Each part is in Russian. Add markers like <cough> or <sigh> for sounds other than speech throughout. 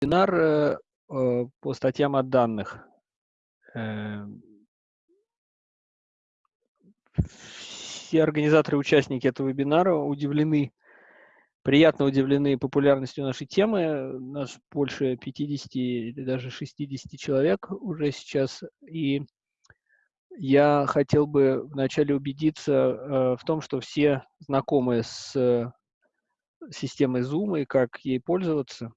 вебинар э, э, по статьям от данных. Э, все организаторы и участники этого вебинара удивлены, приятно удивлены популярностью нашей темы. Нас больше 50 или даже 60 человек уже сейчас. И я хотел бы вначале убедиться в том, что все знакомы с системой Zoom и как ей пользоваться.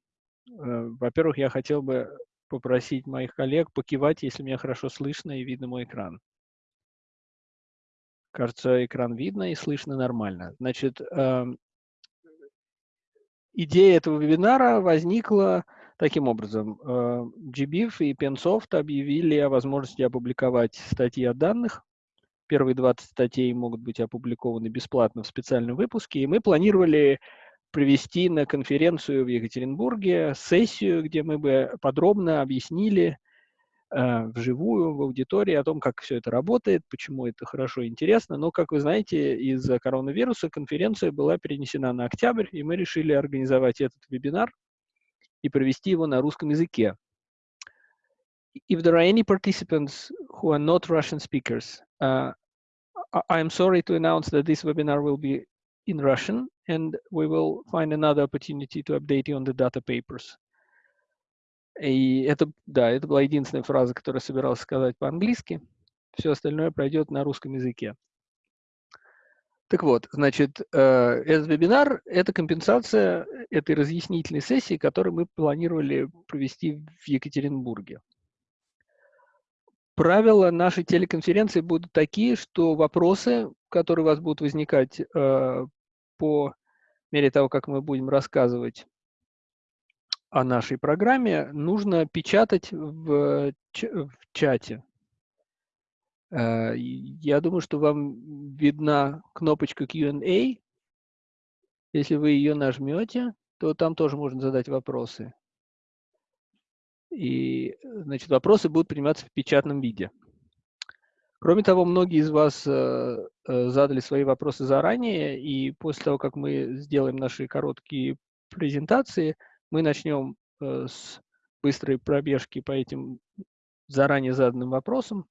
Э, во-первых, я хотел бы попросить моих коллег покивать, если меня хорошо слышно и видно мой экран. Кажется, экран видно и слышно нормально. Значит, эм, идея этого вебинара возникла таким образом. Э, GBIF и Pensoft объявили о возможности опубликовать статьи о данных. Первые 20 статей могут быть опубликованы бесплатно в специальном выпуске, и мы планировали провести на конференцию в Екатеринбурге сессию, где мы бы подробно объяснили э, вживую, в аудитории о том, как все это работает, почему это хорошо и интересно. Но, как вы знаете, из-за коронавируса конференция была перенесена на октябрь, и мы решили организовать этот вебинар и провести его на русском языке. If there are any participants who are not Russian speakers, uh, I am sorry to announce that this webinar will be in Russian, and we will find another opportunity to update you on the data papers. И это, да, это была единственная фраза, которую собирался сказать по-английски. Все остальное пройдет на русском языке. Так вот, значит, э, этот вебинар – это компенсация этой разъяснительной сессии, которую мы планировали провести в Екатеринбурге. Правила нашей телеконференции будут такие, что вопросы, которые у вас будут возникать э, по мере того, как мы будем рассказывать о нашей программе, нужно печатать в, в чате. Э, я думаю, что вам видна кнопочка Q&A. Если вы ее нажмете, то там тоже можно задать вопросы. И, значит, вопросы будут приниматься в печатном виде. Кроме того, многие из вас э, э, задали свои вопросы заранее, и после того, как мы сделаем наши короткие презентации, мы начнем э, с быстрой пробежки по этим заранее заданным вопросам,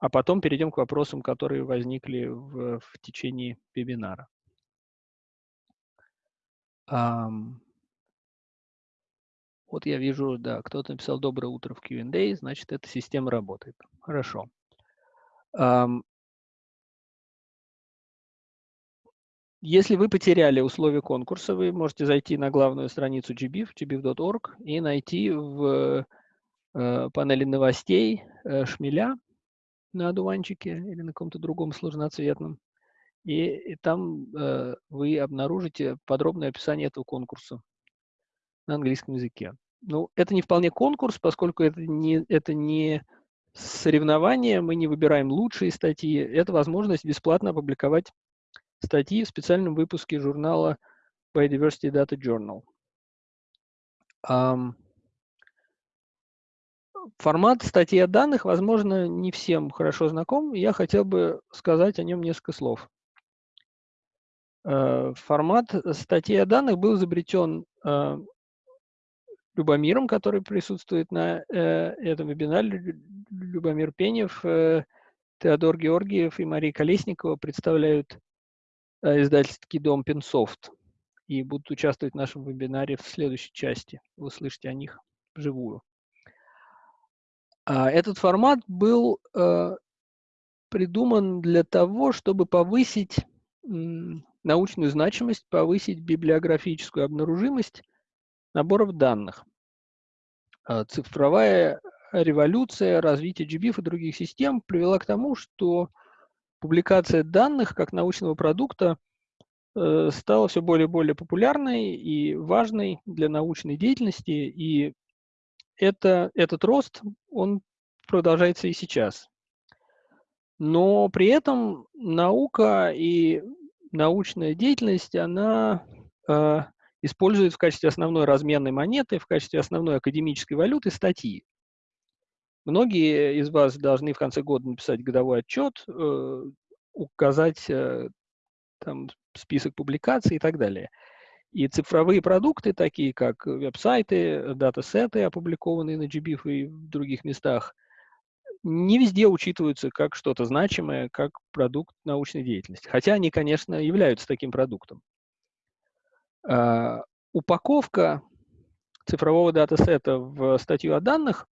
а потом перейдем к вопросам, которые возникли в, в течение вебинара. Um, вот я вижу, да, кто-то написал «Доброе утро» в Q&A, значит, эта система работает. Хорошо. Если вы потеряли условия конкурса, вы можете зайти на главную страницу GBIF, gbif.org, и найти в э, панели новостей э, шмеля на одуванчике или на каком-то другом сложноцветном. И, и там э, вы обнаружите подробное описание этого конкурса на английском языке. Ну, это не вполне конкурс, поскольку это не, это не соревнования, мы не выбираем лучшие статьи. Это возможность бесплатно опубликовать статьи в специальном выпуске журнала Biodiversity Data Journal. Формат статьи о данных, возможно, не всем хорошо знаком. Я хотел бы сказать о нем несколько слов. Э, формат статьи о данных был изобретен э, Любомиром, который присутствует на э, этом вебинаре. Любомир Пенев, э, Теодор Георгиев и Мария Колесникова представляют э, издательский дом Пенсофт и будут участвовать в нашем вебинаре в следующей части. Вы услышите о них вживую. А этот формат был э, придуман для того, чтобы повысить научную значимость, повысить библиографическую обнаружимость наборов данных. А, цифровая революция, развитие GBIF и других систем привела к тому, что публикация данных как научного продукта э, стала все более и более популярной и важной для научной деятельности, и это, этот рост, он продолжается и сейчас. Но при этом наука и научная деятельность, она э, использует в качестве основной разменной монеты, в качестве основной академической валюты статьи. Многие из вас должны в конце года написать годовой отчет, э, указать э, там, список публикаций и так далее. И цифровые продукты, такие как веб-сайты, датасеты, опубликованные на GBIF и в других местах, не везде учитываются как что-то значимое, как продукт научной деятельности. Хотя они, конечно, являются таким продуктом. Uh, упаковка цифрового датасета в статью о данных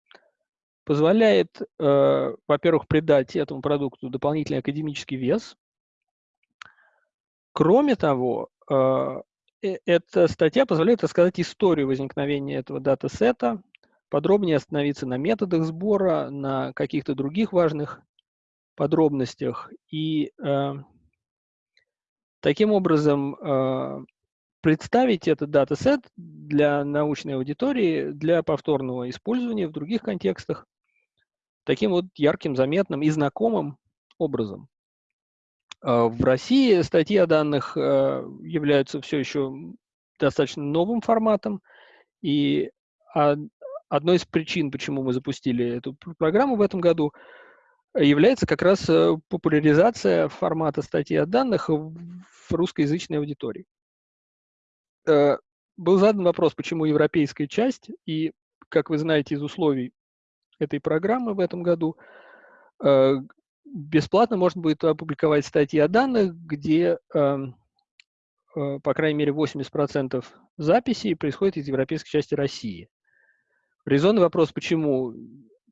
позволяет, uh, во-первых, придать этому продукту дополнительный академический вес. Кроме того, uh, эта статья позволяет рассказать историю возникновения этого датасета, подробнее остановиться на методах сбора, на каких-то других важных подробностях. И э, таким образом э, представить этот датасет для научной аудитории, для повторного использования в других контекстах таким вот ярким, заметным и знакомым образом. Э, в России статьи о данных э, являются все еще достаточно новым форматом, и одной из причин, почему мы запустили эту программу в этом году, является как раз э, популяризация формата статьи о данных в русскоязычной аудитории. Был задан вопрос, почему европейская часть, и, как вы знаете из условий этой программы в этом году, бесплатно можно будет опубликовать статьи о данных, где, эм, э, по крайней мере, 80% записей происходит из европейской части России. Резонный вопрос, почему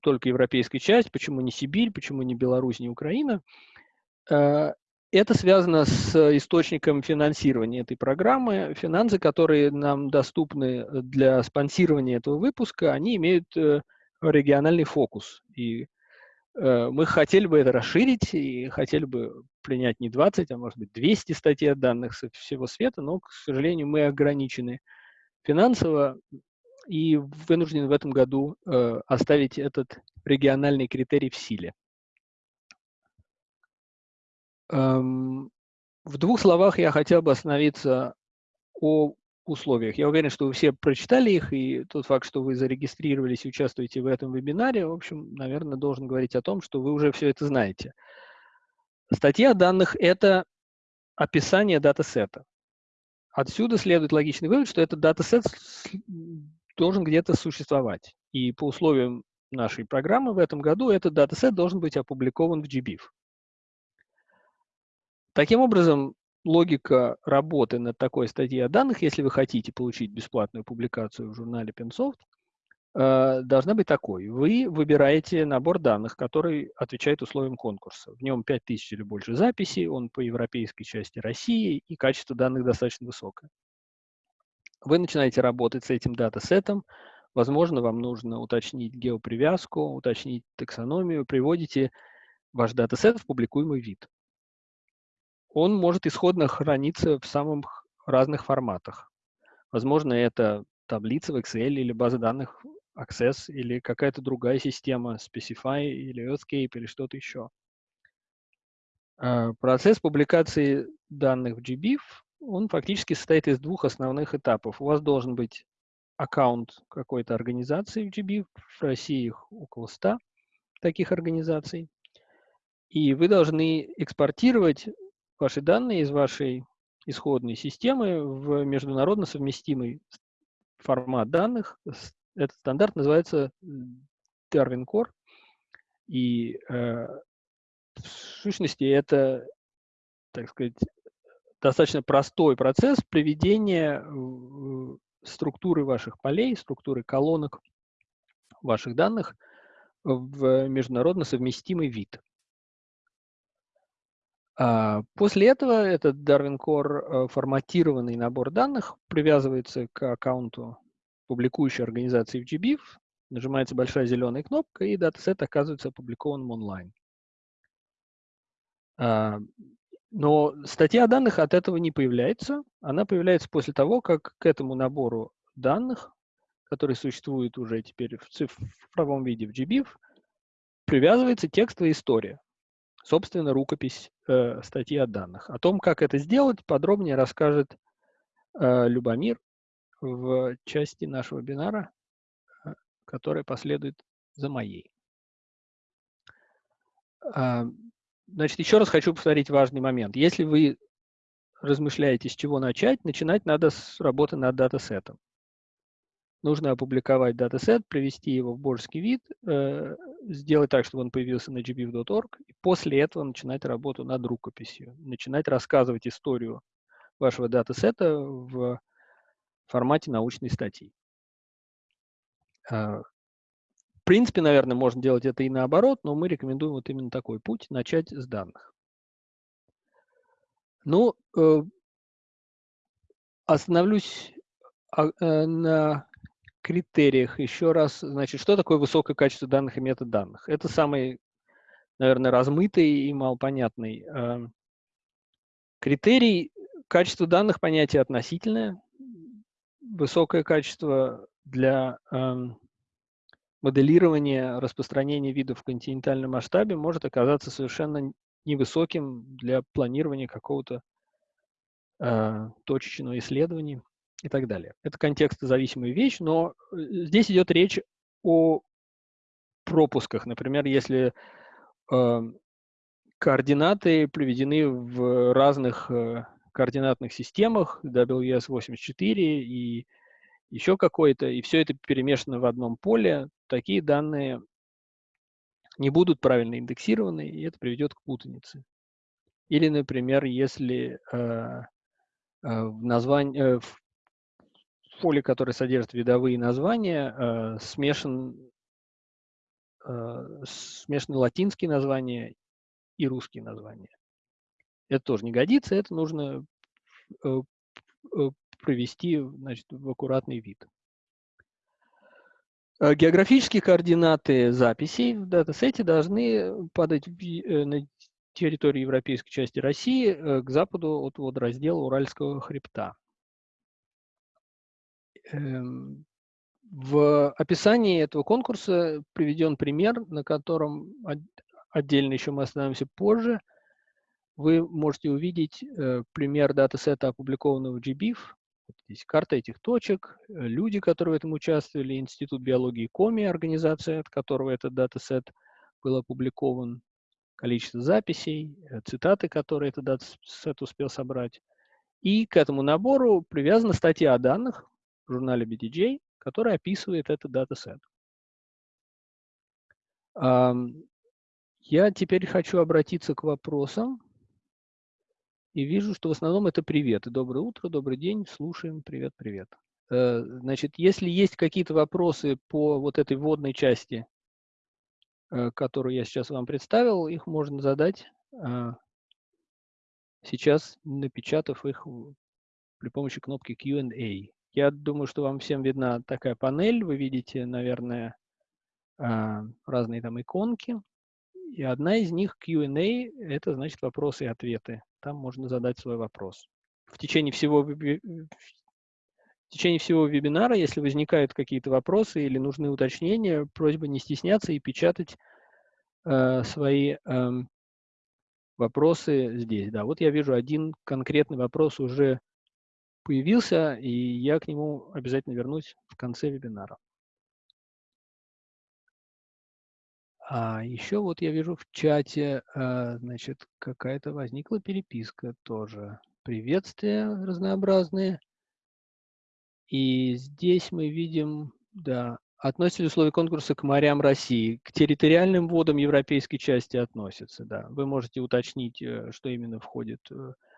только европейская часть, почему не Сибирь, почему не Беларусь, не Украина. Э, это связано с источником финансирования этой программы. Финансы, которые нам доступны для спонсирования этого выпуска, они имеют э, региональный фокус. И Э, мы хотели бы это расширить и хотели бы принять не 20, а может быть 200 статей данных со всего света, но, к сожалению, мы ограничены финансово и вынуждены в этом году э, оставить этот региональный критерий в силе. Эм, в двух словах я хотел бы остановиться о условиях. Я уверен, что вы все прочитали их, и тот факт, что вы зарегистрировались и участвуете в этом вебинаре, в общем, наверное, должен говорить о том, что вы уже все это знаете. Статья данных – это описание датасета. Отсюда следует логичный вывод, что этот датасет должен где-то существовать. И по условиям нашей программы в этом году этот датасет должен быть опубликован в GBIF. Таким образом, логика работы над такой статьей о данных, если вы хотите получить бесплатную публикацию в журнале Pensoft, э, должна быть такой. Вы выбираете набор данных, который отвечает условиям конкурса. В нем 5000 или больше записей, он по европейской части России, и качество данных достаточно высокое. Вы начинаете работать с этим датасетом, возможно, вам нужно уточнить геопривязку, уточнить таксономию, приводите ваш датасет в публикуемый вид он может исходно храниться в самых разных форматах. Возможно, это таблица в Excel или база данных Access или какая-то другая система, Specify или Earthscape или что-то еще. А, процесс публикации данных в GBIF, он фактически состоит из двух основных этапов. У вас должен быть аккаунт какой-то организации в GBIF, в России их около 100 таких организаций, и вы должны экспортировать ваши данные из вашей исходной системы в международно совместимый формат данных. Этот стандарт называется Darwin Core. И э, в сущности это, так сказать, достаточно простой процесс приведения структуры ваших полей, структуры колонок ваших данных в международно совместимый вид. А, после этого этот Darwin Core э, форматированный набор данных привязывается к аккаунту публикующей организации в GBIF, нажимается большая зеленая кнопка, и датасет оказывается опубликованным онлайн. А, но статья данных от этого не появляется. Она появляется после того, как к этому набору данных, который существует уже теперь в цифровом виде в GBIF, привязывается текстовая история собственно, рукопись э, статьи о данных. О том, как это сделать, подробнее расскажет э, Любомир в части нашего вебинара, э, которая последует за моей. Э, значит, еще раз хочу повторить важный момент. Если вы размышляете, с чего начать, начинать надо с работы над датасетом. Нужно опубликовать датасет, привести его в божеский вид, э, сделать так, чтобы он появился на gbif.org, и после этого начинать работу над рукописью, начинать рассказывать историю вашего датасета в формате научной статьи. А, в принципе, наверное, можно делать это и наоборот, но мы рекомендуем вот именно такой путь, начать с данных. Ну, э, остановлюсь а, э, на критериях еще раз. Значит, что такое высокое качество данных и метод данных? Это самый, наверное, размытый и малопонятный э, критерий. Качество данных – понятие относительное. Высокое качество для э, моделирования распространения видов в континентальном масштабе может оказаться совершенно невысоким для планирования какого-то э, точечного исследования и так далее. Это контекстозависимая вещь, но э, здесь идет речь о пропусках. Например, если э, координаты приведены в разных э, координатных системах, WS84 и еще какой-то, и все это перемешано в одном поле, такие данные не будут правильно индексированы, и это приведет к путанице. Или, например, если э, э, в, названии, э, в поле, которое содержит видовые названия, э, смешан, э, смешаны латинские названия и русские названия. Это тоже не годится, это нужно э, провести значит, в аккуратный вид. Географические координаты записей в датасете должны падать на территории европейской части России к западу от водораздела Уральского хребта. Эм, в описании этого конкурса приведен пример, на котором отдельно еще мы остановимся позже. Вы можете увидеть э, пример датасета, опубликованного в GBIF. Здесь карта этих точек, э, люди, которые в этом участвовали, Институт биологии КОМИ, организация, от которого этот датасет был опубликован, количество записей, э, цитаты, которые этот датасет успел собрать. И к этому набору привязана статья о данных, в журнале BDJ, который описывает этот датасет. Я теперь хочу обратиться к вопросам. И вижу, что в основном это привет. Доброе утро, добрый день, слушаем, привет, привет. Э, значит, если есть какие-то вопросы по вот этой вводной части, э, которую я сейчас вам представил, их можно задать а, сейчас, напечатав их при помощи кнопки Q&A. Я думаю, что вам всем видна такая панель. Вы видите, наверное, а, разные там иконки. И одна из них Q&A – это значит вопросы и ответы. Там можно задать свой вопрос. В течение всего, в течение всего вебинара, если возникают какие-то вопросы или нужны уточнения, просьба не стесняться и печатать э, свои э, вопросы здесь. Да, вот я вижу один конкретный вопрос уже появился, и я к нему обязательно вернусь в конце вебинара. А еще вот я вижу в чате, а, значит, какая-то возникла переписка тоже. Приветствия разнообразные. И здесь мы видим, да, относятся ли условия конкурса к морям России? К территориальным водам европейской части относятся, да. Вы можете уточнить, э, что именно входит э, Э,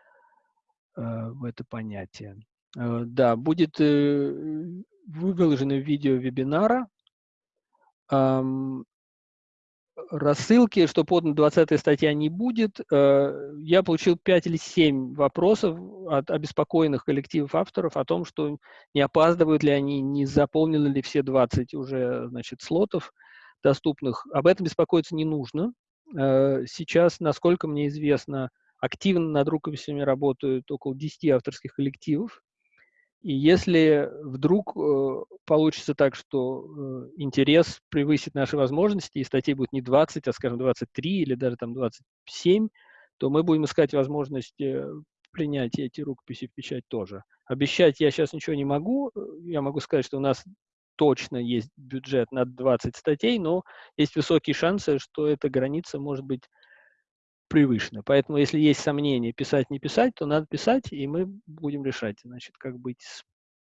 в это понятие. Э, да, будет э, выложено видео вебинара. Рассылки, что подана 20 статья, не будет. Я получил 5 или 7 вопросов от обеспокоенных коллективов авторов о том, что не опаздывают ли они, не заполнены ли все 20 уже значит, слотов доступных. Об этом беспокоиться не нужно. Сейчас, насколько мне известно, активно над рукописями работают около 10 авторских коллективов. И если вдруг э, получится так, что э, интерес превысит наши возможности, и статей будет не 20, а, скажем, 23 или даже там 27, то мы будем искать возможность э, принять эти рукописи в печать тоже. Обещать я сейчас ничего не могу. Я могу сказать, что у нас точно есть бюджет на 20 статей, но есть высокие шансы, что эта граница может быть превышено. Поэтому, если есть сомнения, писать, не писать, то надо писать, и мы будем решать, значит, как быть с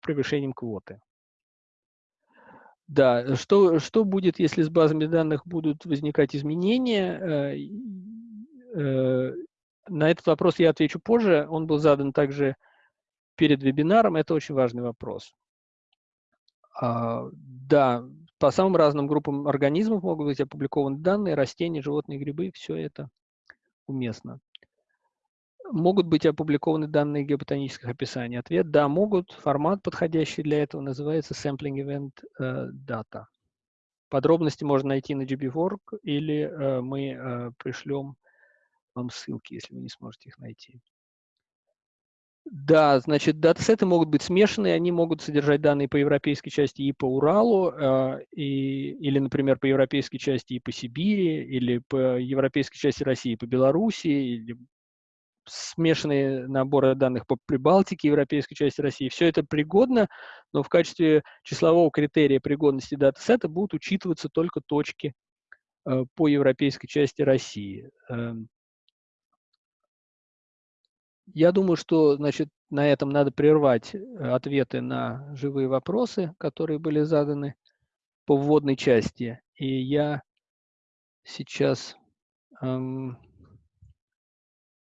превышением квоты. Да, что, что будет, если с базами данных будут возникать изменения? Э, э, на этот вопрос я отвечу позже. Он был задан также перед вебинаром. Это очень важный вопрос. А, да, по самым разным группам организмов могут быть опубликованы данные, растения, животные, грибы, все это уместно. Могут быть опубликованы данные геоботанических описаний. Ответ – да, могут. Формат, подходящий для этого, называется Sampling Event uh, Data. Подробности можно найти на GB.org или uh, мы uh, пришлем вам ссылки, если вы не сможете их найти. Да, значит, датасеты могут быть смешанные, они могут содержать данные по европейской части и по Уралу, э, и, или, например, по европейской части и по Сибири, или по европейской части России и по Белоруссии, или смешанные наборы данных по Прибалтике, европейской части России. Все это пригодно, но в качестве числового критерия пригодности датасета будут учитываться только точки э, по европейской части России. Эм, я думаю, что значит, на этом надо прервать э, ответы на живые вопросы, которые были заданы по вводной части. И я сейчас эм,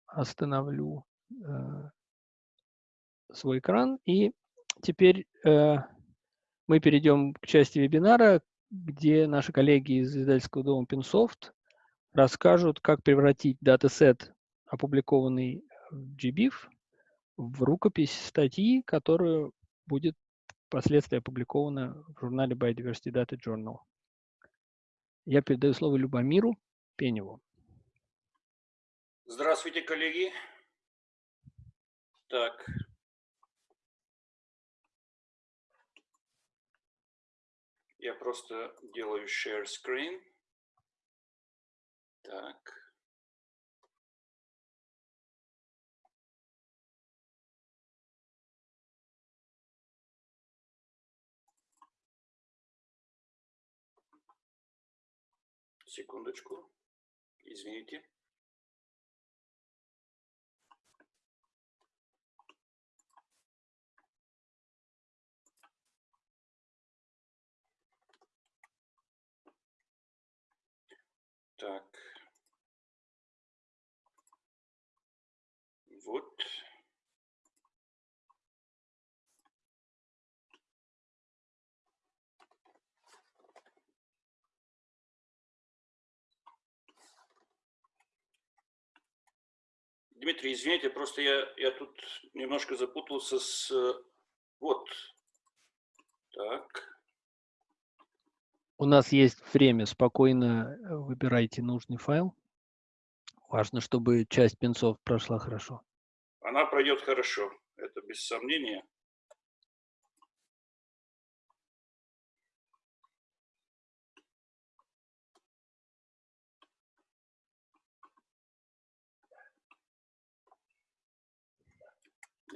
остановлю э, свой экран. И теперь э, мы перейдем к части вебинара, где наши коллеги из издательского дома Pinsoft расскажут, как превратить датасет, опубликованный GBIF в рукопись статьи, которая будет впоследствии опубликована в журнале Biodiversity Data Journal. Я передаю слово Любомиру Пеневу. Здравствуйте, коллеги. Так. Я просто делаю share screen. Так. Секундочку. Извините. Так. Вот. Дмитрий, извините, просто я, я тут немножко запутался с... Вот. Так. У нас есть время, спокойно э, выбирайте нужный файл. Важно, чтобы часть пинцов прошла хорошо. Она пройдет хорошо, это без сомнения.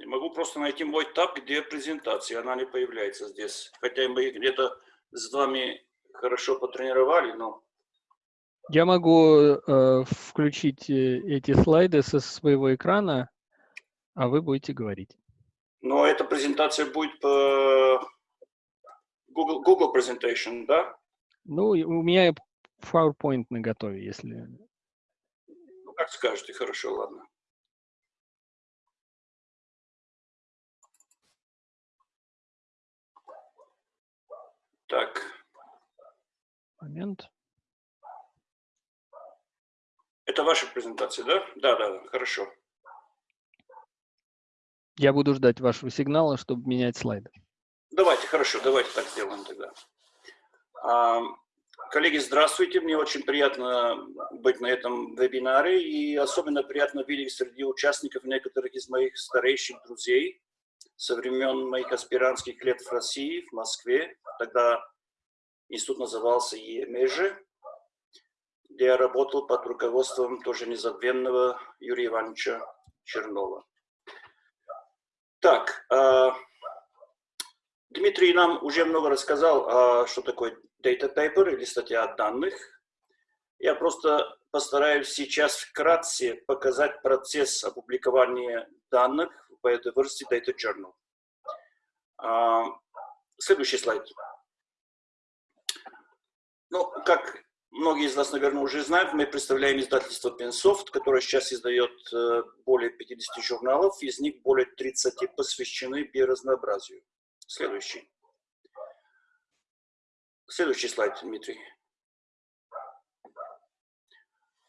Не могу просто найти мой таб, где презентация, она не появляется здесь. Хотя мы где-то с вами хорошо потренировали, но... Я могу э, включить э, эти слайды со своего экрана, а вы будете говорить. Но эта презентация будет по Google, Google Presentation, да? Ну, у меня PowerPoint на готове, если... Ну, как скажете, хорошо, ладно. Так. Момент. Это ваша презентация, да? Да, да, да, хорошо. Я буду ждать вашего сигнала, чтобы менять слайды. Давайте, хорошо, давайте так сделаем тогда. А, коллеги, здравствуйте. Мне очень приятно быть на этом вебинаре. И особенно приятно видеть среди участников некоторых из моих старейших друзей со времен моих аспирантских лет в России, в Москве. Тогда институт назывался ЕМЕЖИ, где я работал под руководством тоже незабвенного Юрия Ивановича Чернова. Так, э, Дмитрий нам уже много рассказал, э, что такое data paper или статья данных. Я просто постараюсь сейчас вкратце показать процесс опубликования данных в Biodiversity Data Journal. А, следующий слайд. Ну, как многие из нас, наверное, уже знают, мы представляем издательство Pensoft, которое сейчас издает э, более 50 журналов, из них более 30 посвящены биоразнообразию. Следующий. Следующий слайд, Дмитрий.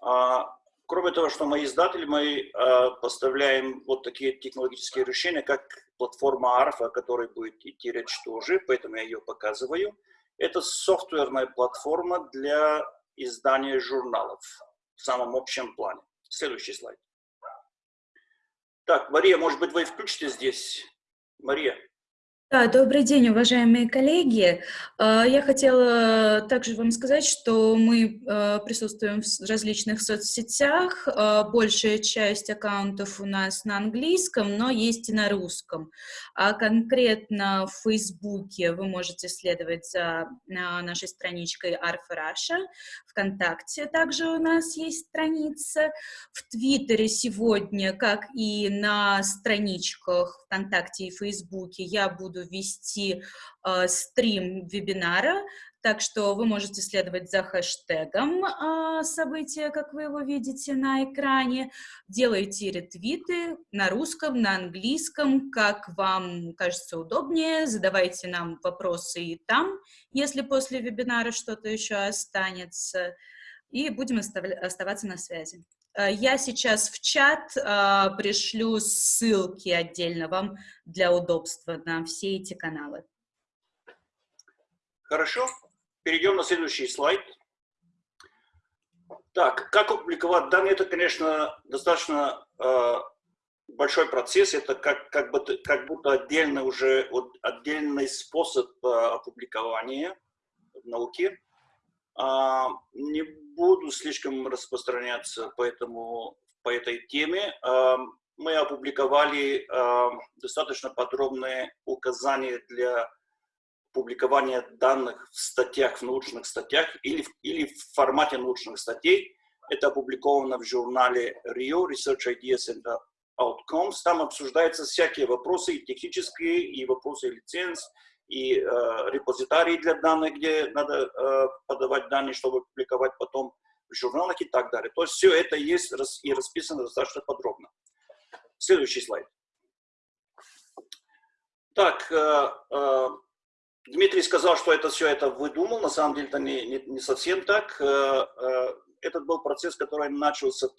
А, кроме того, что мы издатели, мы а, поставляем вот такие технологические решения, как платформа Арфа, о которой будет идти речь тоже, поэтому я ее показываю. Это софтверная платформа для издания журналов в самом общем плане. Следующий слайд. Так, Мария, может быть, вы включите здесь? Мария. Да, добрый день, уважаемые коллеги. А, я хотела также вам сказать, что мы а, присутствуем в различных соцсетях. А, большая часть аккаунтов у нас на английском, но есть и на русском. А конкретно в Фейсбуке вы можете следовать за нашей страничкой Арфа Раша. ВКонтакте также у нас есть страница. В Твиттере сегодня, как и на страничках ВКонтакте и Фейсбуке, я буду вести э, стрим вебинара, так что вы можете следовать за хэштегом э, события, как вы его видите на экране, делайте ретвиты на русском, на английском, как вам кажется удобнее, задавайте нам вопросы и там, если после вебинара что-то еще останется, и будем оставаться на связи. Э, я сейчас в чат э, пришлю ссылки отдельно вам для удобства на все эти каналы. Хорошо. Перейдем на следующий слайд. Так, как опубликовать данные, это, конечно, достаточно э, большой процесс, это как, как, будто, как будто отдельный уже вот, отдельный способ э, опубликования в науке. А, не буду слишком распространяться по, этому, по этой теме. А, мы опубликовали а, достаточно подробные указания для публикования данных в статьях, в научных статьях или, или в формате научных статей. Это опубликовано в журнале RIO, Research Ideas and Outcomes. Там обсуждаются всякие вопросы, и технические, и вопросы лиценз, и э, репозитарии для данных, где надо э, подавать данные, чтобы публиковать потом в журналах и так далее. То есть все это есть и расписано достаточно подробно. Следующий слайд. Так, э, э, Дмитрий сказал, что это все это выдумал, на самом деле это не, не, не совсем так. Э, э, этот был процесс, который начался в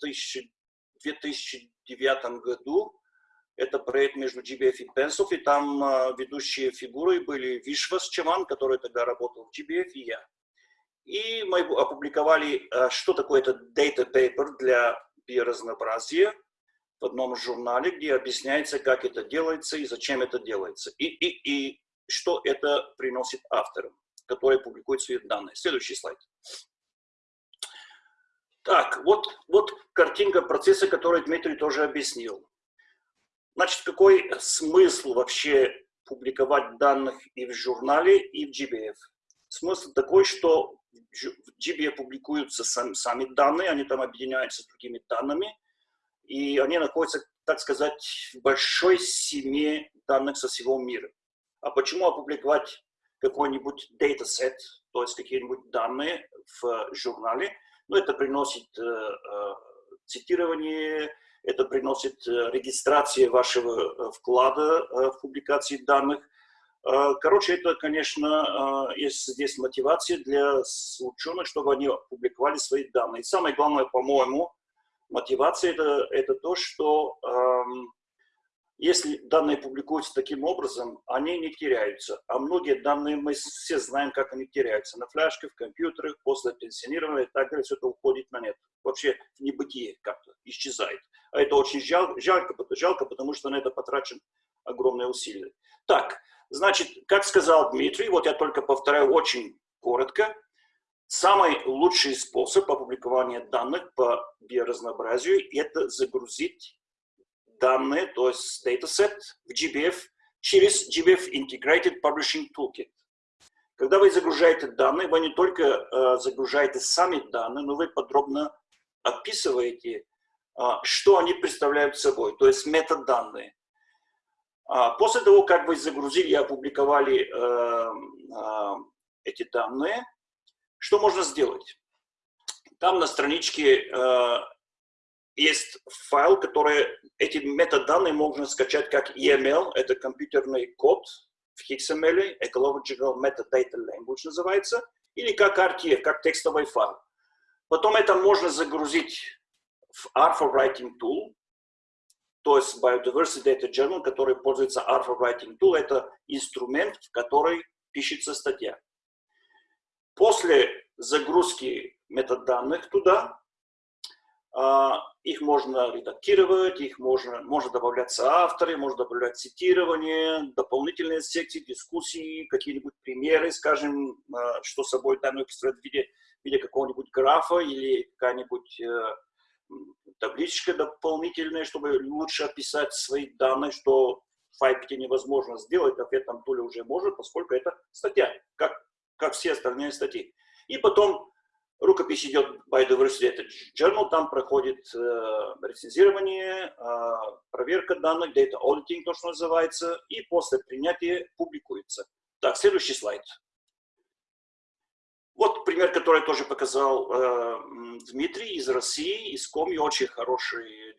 2009 году это проект между GBF и Pensov, и там э, ведущие фигуры были Вишвас Чеман, который тогда работал в GBF, и я. И мы опубликовали, что такое это data paper для биоразнообразия в одном журнале, где объясняется, как это делается и зачем это делается, и, и, и что это приносит авторам, которые публикуют свои данные. Следующий слайд. Так, вот, вот картинка процесса, который Дмитрий тоже объяснил. Значит, какой смысл вообще публиковать данных и в журнале, и в GBF? Смысл такой, что в GBF публикуются сами, сами данные, они там объединяются с другими данными, и они находятся, так сказать, в большой семье данных со всего мира. А почему опубликовать какой-нибудь датасет, то есть какие-нибудь данные в журнале? Ну, это приносит э, э, цитирование, это приносит э, регистрация вашего э, вклада э, в публикации данных. Короче, это, конечно, есть здесь мотивация для ученых, чтобы они публиковали свои данные. И самое главное, по-моему, мотивация это, это то, что эм, если данные публикуются таким образом, они не теряются. А многие данные мы все знаем, как они теряются. На флешке, в компьютерах, после пенсионирования и так далее, все это уходит на нет. Вообще в небытие как-то исчезает. А это очень жалко, жалко, жалко, потому что на это потрачен огромные усилия. Так, значит, как сказал Дмитрий, вот я только повторяю очень коротко, самый лучший способ опубликования данных по биоразнообразию – это загрузить данные, то есть dataset в GBF через GBF Integrated Publishing Toolkit. Когда вы загружаете данные, вы не только э, загружаете сами данные, но вы подробно описываете, что они представляют собой, то есть метаданные. После того, как вы загрузили и опубликовали эти данные, что можно сделать? Там на страничке есть файл, который, эти метаданные можно скачать как EML, это компьютерный код в XML, Ecological Metadata Language называется, или как RTF, как текстовый файл. Потом это можно загрузить в Alpha Writing Tool, то есть Biodiversity Data Journal, который пользуется Alpha Writing Tool, это инструмент, в который пишется статья. После загрузки метаданных туда, их можно редактировать, их можно, можно добавляться авторы, можно добавлять цитирование, дополнительные секции, дискуссии, какие-нибудь примеры, скажем, а, что собой данные представляют в виде, виде какого-нибудь графа или какая-нибудь э, табличка дополнительная, чтобы лучше описать свои данные, что в Файпите невозможно сделать, а в этом туле уже может, поскольку это статья, как, как все остальные статьи. И потом Рукопись идет Biodiversity это Journal, там проходит э, рецензирование, э, проверка данных, data auditing, то, что называется, и после принятия публикуется. Так, следующий слайд. Вот пример, который тоже показал э, Дмитрий из России, из Коми, очень хороший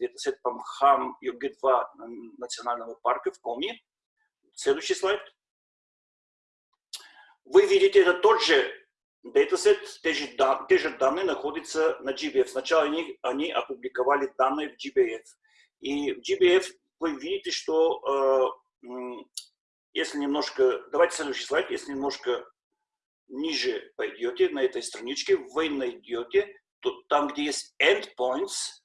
датасет по МХАМ и ОГ-2 национального парка в Коми. Следующий слайд. Вы видите, это тот же Dataset, те же, данные находятся на GBF. Сначала они, они опубликовали данные в GBF. И в GBF вы видите, что э, если немножко, давайте следующий слайд, если немножко ниже пойдете на этой страничке, вы найдете, то, там, где есть endpoints,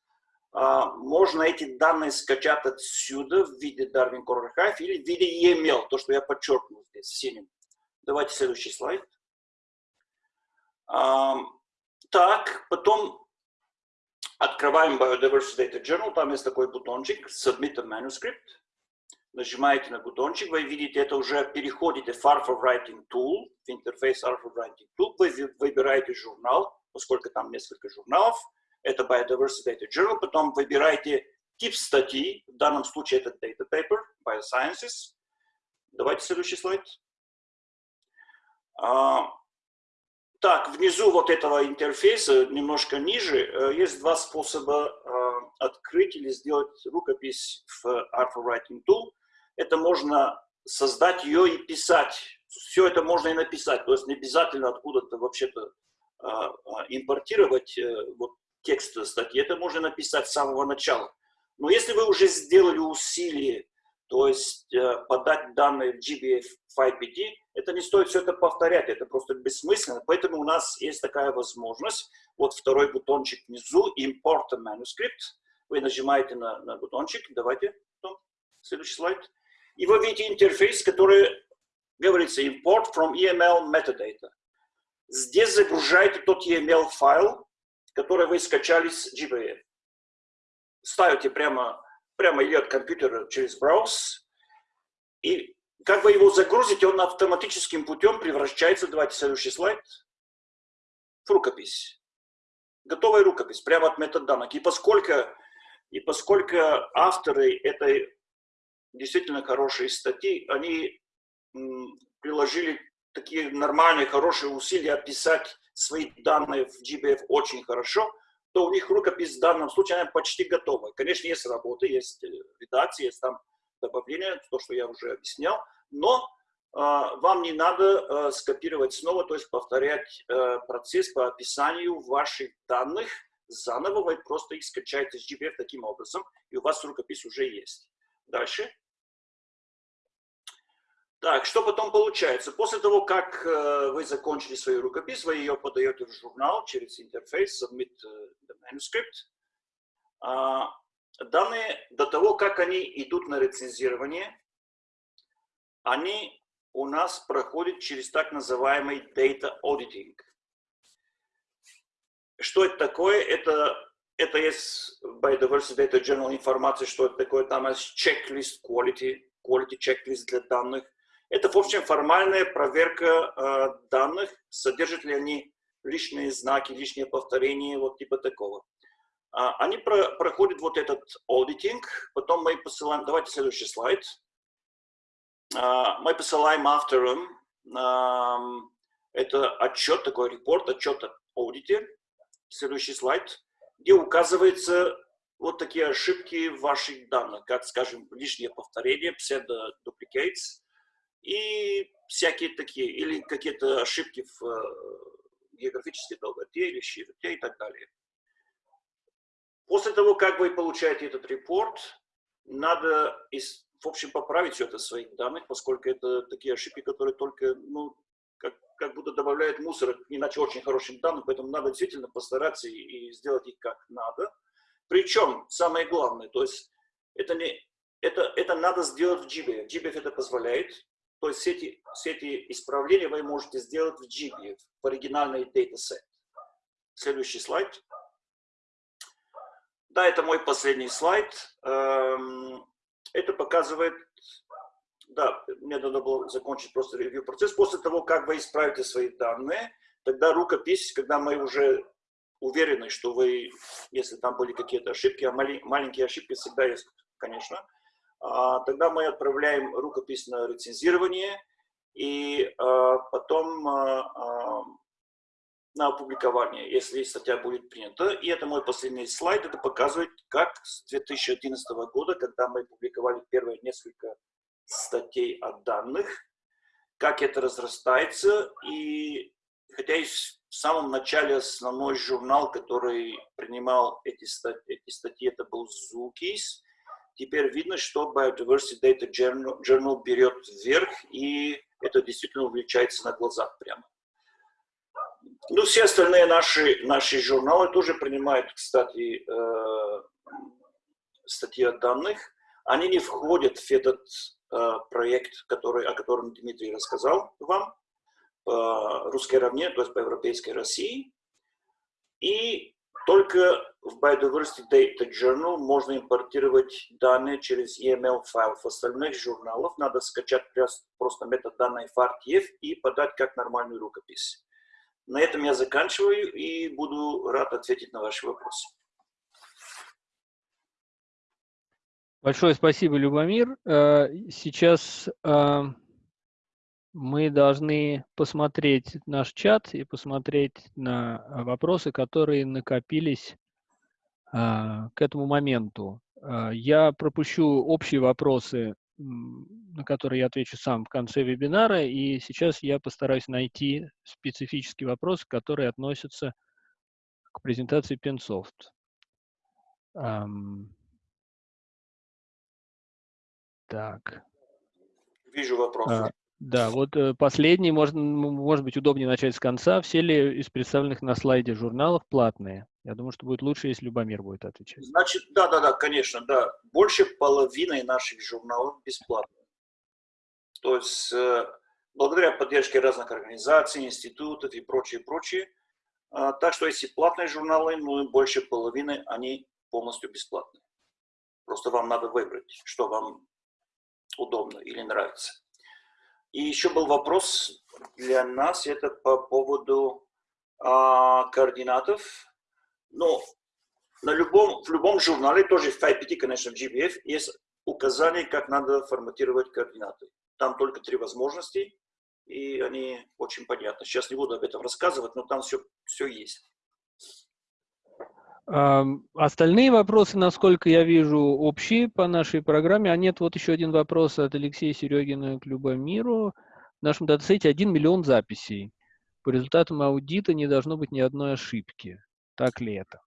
э, можно эти данные скачать отсюда в виде Darwin Core Archive или в виде EML, то, что я подчеркнул здесь синим. Давайте следующий слайд. Так, потом открываем Biodiversity Data Journal, там есть такой бутончик Submit a Manuscript. Нажимаете на бутончик, вы видите, это уже переходите в Alpha Writing Tool, в интерфейс Alpha Writing Tool, вы выбираете журнал, поскольку там несколько журналов, это Biodiversity Data Journal, потом выбираете тип статьи, в данном случае это Data Paper, Biosciences. Давайте следующий слайд. Так, внизу вот этого интерфейса, немножко ниже, э, есть два способа э, открыть или сделать рукопись в Alpha Writing Tool. Это можно создать ее и писать. Все это можно и написать. То есть не обязательно откуда-то вообще-то э, импортировать вот, текст статьи. Это можно написать с самого начала. Но если вы уже сделали усилие то есть э, подать данные в GBF 5PD, это не стоит все это повторять, это просто бессмысленно. Поэтому у нас есть такая возможность. Вот второй бутончик внизу, Import Manuscript. Вы нажимаете на, на бутончик, давайте, потом, следующий слайд. И вы видите интерфейс, который говорится Import from EML Metadata. Здесь загружаете тот EML файл, который вы скачали с GBF. Ставите прямо прямо идет компьютер через браус, и как вы его загрузите, он автоматическим путем превращается, давайте следующий слайд, в рукопись. Готовая рукопись, прямо от метаданных. И поскольку, и поскольку авторы этой действительно хорошей статьи, они приложили такие нормальные, хорошие усилия описать свои данные в GBF очень хорошо, то у них рукопись в данном случае она почти готова. Конечно, есть работы, есть э, редакция, есть там добавление, то, что я уже объяснял, но э, вам не надо э, скопировать снова, то есть повторять э, процесс по описанию ваших данных заново, вы просто их скачаете с GPF таким образом, и у вас рукопись уже есть. Дальше. Так, что потом получается? После того, как э, вы закончили свою рукопись, вы ее подаете в журнал через интерфейс Submit э, the Manuscript. Э, данные, до того, как они идут на рецензирование, они у нас проходят через так называемый Data Auditing. Что это такое? Это, это есть Biodiversity Data Journal информация, что это такое. Там есть checklist quality, quality checklist для данных – это, в общем, формальная проверка э, данных, содержат ли они лишние знаки, лишние повторения, вот типа такого. А, они про, проходят вот этот аудитинг, потом мы посылаем, давайте следующий слайд. А, мы посылаем авторам, это отчет, такой репорт, отчет о аудите, следующий слайд, где указывается вот такие ошибки в ваших данных, как, скажем, лишнее повторение, pseudo-duplicates и всякие такие, или какие-то ошибки в э, географической долготе или широте и так далее. После того, как вы получаете этот репорт, надо, в общем, поправить все это в своих данных, поскольку это такие ошибки, которые только, ну, как, как будто добавляют мусор, иначе очень хорошим данным, поэтому надо действительно постараться и, и сделать их как надо. Причем, самое главное, то есть это, не, это, это надо сделать в GBF. GBF это позволяет. То есть все эти, все эти исправления вы можете сделать в GBF, в оригинальный датасет. Следующий слайд. Да, это мой последний слайд. Эм, это показывает, да, мне надо было закончить просто ревью процесс. После того, как вы исправите свои данные, тогда рукопись, когда мы уже уверены, что вы, если там были какие-то ошибки, а маленькие ошибки всегда есть, конечно, тогда мы отправляем рукопись на рецензирование и а, потом а, на опубликование, если статья будет принята. И это мой последний слайд. Это показывает, как с 2011 года, когда мы публиковали первые несколько статей о данных, как это разрастается. И хотя и в самом начале основной журнал, который принимал эти статьи, эти статьи это был Zookeys. Теперь видно, что Biodiversity Data Journal, Journal берет вверх, и это действительно увеличается на глазах прямо. Ну, все остальные наши, наши журналы тоже принимают, кстати, э, статьи о данных. Они не входят в этот э, проект, который, о котором Дмитрий рассказал вам по русской равне, то есть по европейской России. И только в Biodiversity Data Journal можно импортировать данные через EML файл. В остальных журналах надо скачать просто метод данной FARTF и подать как нормальную рукопись. На этом я заканчиваю и буду рад ответить на ваши вопросы. Большое спасибо, Любомир. Э, сейчас э, мы должны посмотреть наш чат и посмотреть на а, вопросы, которые накопились а, к этому моменту. А, я пропущу общие вопросы, на которые я отвечу сам в конце вебинара, и сейчас я постараюсь найти специфические вопросы, которые относятся к презентации Pensoft. Так. Вижу вопрос. Да, вот э, последний, можно, может быть, удобнее начать с конца. Все ли из представленных на слайде журналов платные? Я думаю, что будет лучше, если Любомир будет отвечать. Значит, да, да, да, конечно, да. Больше половины наших журналов бесплатные. То есть, э, благодаря поддержке разных организаций, институтов и прочее, прочее. Э, так что, если платные журналы, ну, больше половины, они полностью бесплатные. Просто вам надо выбрать, что вам удобно или нравится. И еще был вопрос для нас, это по поводу а, координатов. Ну, на любом, в любом журнале, тоже в FIPT, конечно, в GBF, есть указание, как надо форматировать координаты. Там только три возможности, и они очень понятны. Сейчас не буду об этом рассказывать, но там все, все есть. Остальные вопросы, насколько я вижу, общие по нашей программе. А нет, вот еще один вопрос от Алексея Серегина к Любомиру. В нашем датасете 1 миллион записей. По результатам аудита не должно быть ни одной ошибки. Так ли это?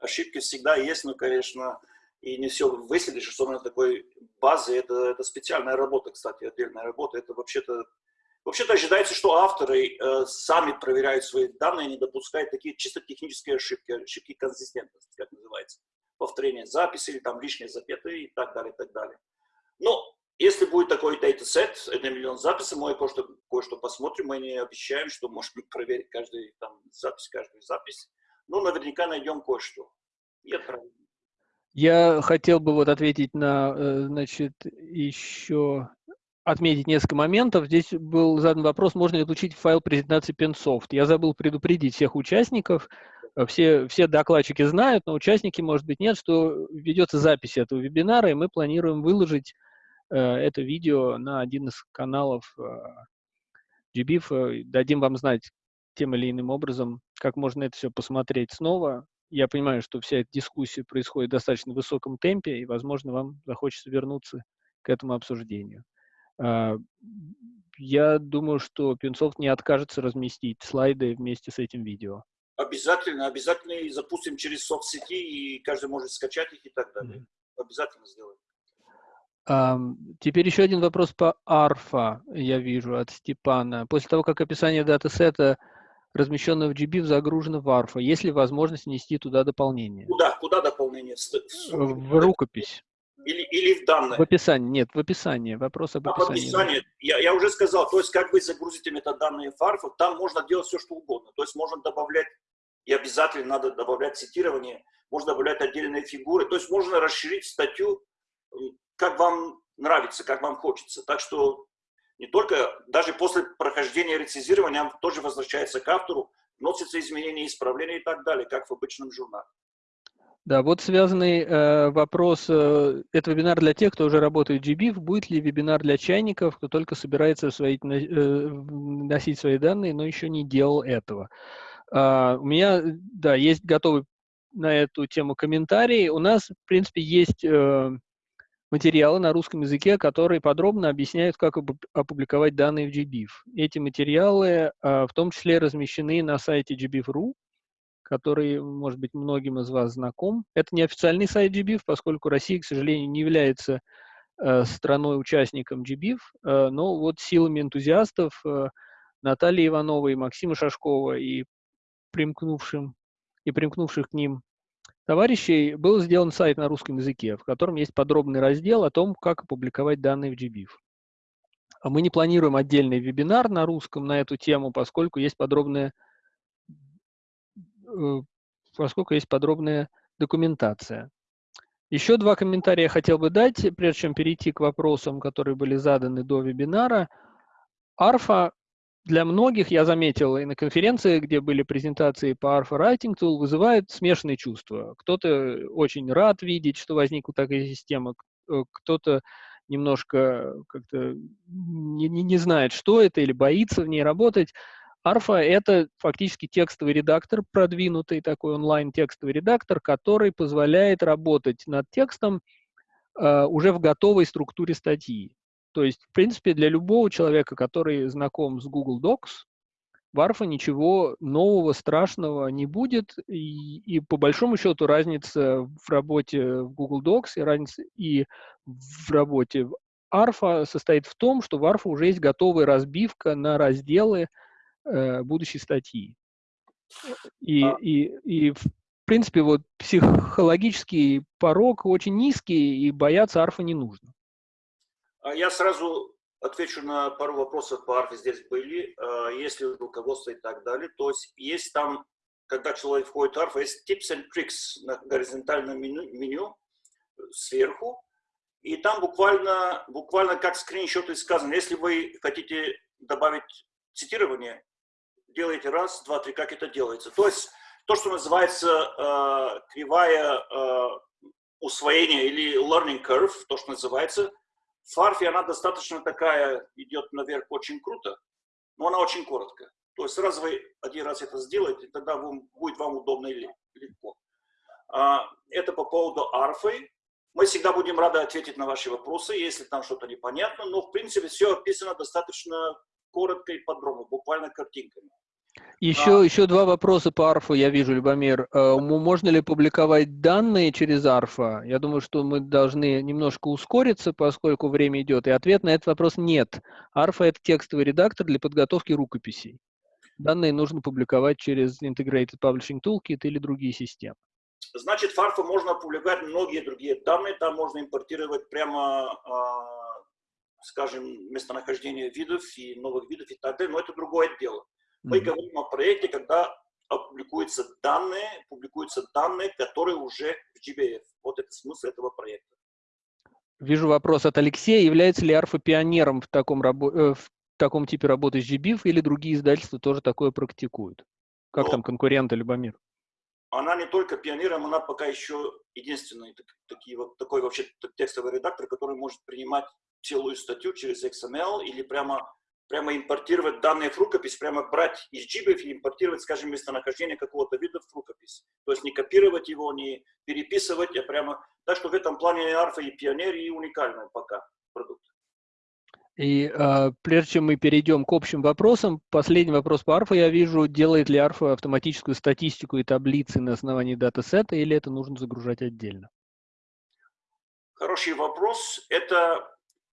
Ошибки всегда есть, но, конечно, и не все выследишь, на такой базе. Это, это специальная работа, кстати, отдельная работа. Это вообще-то Вообще-то ожидается, что авторы э, сами проверяют свои данные, не допускают такие чисто технические ошибки, ошибки консистентности, как называется, повторение записи или там лишние запятые и так далее, и так далее. Но если будет такой датасет, это миллион записей, мы кое-что кое -что посмотрим, мы не обещаем, что можем <laughs> проверить каждую там, запись, каждую запись, но наверняка найдем кое-что. Я хотел бы вот ответить на, э, значит, еще отметить несколько моментов. Здесь был задан вопрос, можно ли получить файл презентации Pensoft. Я забыл предупредить всех участников. Все, все докладчики знают, но участники, может быть, нет, что ведется запись этого вебинара, и мы планируем выложить э, это видео на один из каналов э, GBIF. Дадим вам знать тем или иным образом, как можно это все посмотреть снова. Я понимаю, что вся эта дискуссия происходит в достаточно высоком темпе, и, возможно, вам захочется вернуться к этому обсуждению. А, я думаю, что Пинсофт не откажется разместить слайды вместе с этим видео. Обязательно, обязательно и запустим через соцсети, и каждый может скачать их и так далее. Mm -hmm. Обязательно сделаем. Um, теперь еще один вопрос по арфа, я вижу, от Степана. После того, как описание датасета, размещенного в GBIF, загружено в арфа, есть ли возможность внести туда дополнение? Куда? Куда дополнение? В рукопись. Или, или в данные? В описании, нет, в описании, вопрос об описании. А, в описании, я, я уже сказал, то есть как вы загрузите метаданные фарфа, там можно делать все, что угодно. То есть можно добавлять, и обязательно надо добавлять цитирование, можно добавлять отдельные фигуры, то есть можно расширить статью, как вам нравится, как вам хочется. Так что не только, даже после прохождения рецизирования, тоже возвращается к автору, вносятся изменения, исправления и так далее, как в обычном журнале. Да, вот связанный э, вопрос. Э, это вебинар для тех, кто уже работает в GBIF. Будет ли вебинар для чайников, кто только собирается свои, э, носить свои данные, но еще не делал этого? Э, у меня, да, есть готовый на эту тему комментарий. У нас, в принципе, есть э, материалы на русском языке, которые подробно объясняют, как опубликовать данные в GBIF. Эти материалы э, в том числе размещены на сайте gbif.ru который, может быть, многим из вас знаком. Это не официальный сайт GBIF, поскольку Россия, к сожалению, не является э, страной-участником GBIF, э, но вот силами энтузиастов э, Натальи Ивановой, Максима Шашкова и примкнувшим и примкнувших к ним товарищей был сделан сайт на русском языке, в котором есть подробный раздел о том, как опубликовать данные в GBIF. Мы не планируем отдельный вебинар на русском на эту тему, поскольку есть подробная поскольку есть подробная документация. Еще два комментария я хотел бы дать, прежде чем перейти к вопросам, которые были заданы до вебинара. Арфа для многих, я заметил и на конференции, где были презентации по Arfa Writing Tool, вызывает смешанные чувства. Кто-то очень рад видеть, что возникла такая система, э, кто-то немножко как-то не, не, не знает, что это, или боится в ней работать. Арфа — это фактически текстовый редактор, продвинутый такой онлайн-текстовый редактор, который позволяет работать над текстом э, уже в готовой структуре статьи. То есть, в принципе, для любого человека, который знаком с Google Docs, в Арфа ничего нового, страшного не будет. И, и по большому счету разница в работе в Google Docs и разница и в работе в Арфа состоит в том, что в Арфа уже есть готовая разбивка на разделы, э, будущей статьи. И, а... и, и, в принципе, вот психологический порог очень низкий, и бояться арфа не нужно. А я сразу отвечу на пару вопросов по арфе здесь были, а, если руководство и так далее. То есть есть там, когда человек входит в арфа, есть tips and tricks на горизонтальном меню, меню сверху, и там буквально, буквально как скриншоты сказано, если вы хотите добавить цитирование, делаете раз, два, три, как это делается. То есть то, что называется э, кривая э, усвоения или learning curve, то, что называется, в фарфе она достаточно такая, идет наверх очень круто, но она очень короткая. То есть раз вы один раз это сделаете, тогда вам, будет вам удобно и легко. А, это по поводу арфы. Мы всегда будем рады ответить на ваши вопросы, если там что-то непонятно, но в принципе все описано достаточно коротко и подробно, буквально картинками. Еще, а. еще два вопроса по арфу я вижу, Любомир. Э, можно ли публиковать данные через арфа? Я думаю, что мы должны немножко ускориться, поскольку время идет. И ответ на этот вопрос нет. Арфа – это текстовый редактор для подготовки рукописей. Данные нужно публиковать через Integrated Publishing Toolkit или другие системы. Значит, в Арфа можно публиковать многие другие данные. Там можно импортировать прямо, а, скажем, местонахождение видов и новых видов и так далее. Но это другое дело. Мы mm -hmm. говорим о проекте, когда публикуются данные, публикуются данные, которые уже в GBF. Вот это смысл этого проекта. Вижу вопрос от Алексея. Является ли Арфа пионером в таком, рабо э, в таком типе работы с GBIF или другие издательства тоже такое практикуют? Как ну, там конкуренты, Любомир? Она не только пионером, она пока еще единственный такой, такой вообще текстовый редактор, который может принимать целую статью через XML или прямо прямо импортировать данные в рукопись, прямо брать из джибов и импортировать, скажем, местонахождение какого-то вида в рукопись. То есть не копировать его, не переписывать, а прямо... Так что в этом плане Арфа и Пионер, и уникальный пока продукт. И э, прежде чем мы перейдем к общим вопросам, последний вопрос по Арфа я вижу, делает ли Арфа автоматическую статистику и таблицы на основании датасета, или это нужно загружать отдельно? Хороший вопрос. Это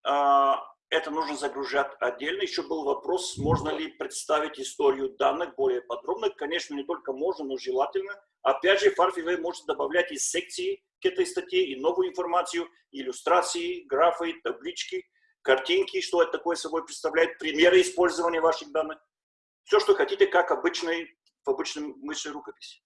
э, это нужно загружать отдельно. Еще был вопрос, можно ли представить историю данных более подробно. Конечно, не только можно, но желательно. Опять же, Farfway может добавлять из секции к этой статье и новую информацию, иллюстрации, графы, таблички, картинки, что это такое собой представляет, примеры использования ваших данных. Все, что хотите, как обычный, в обычном мыши рукописи.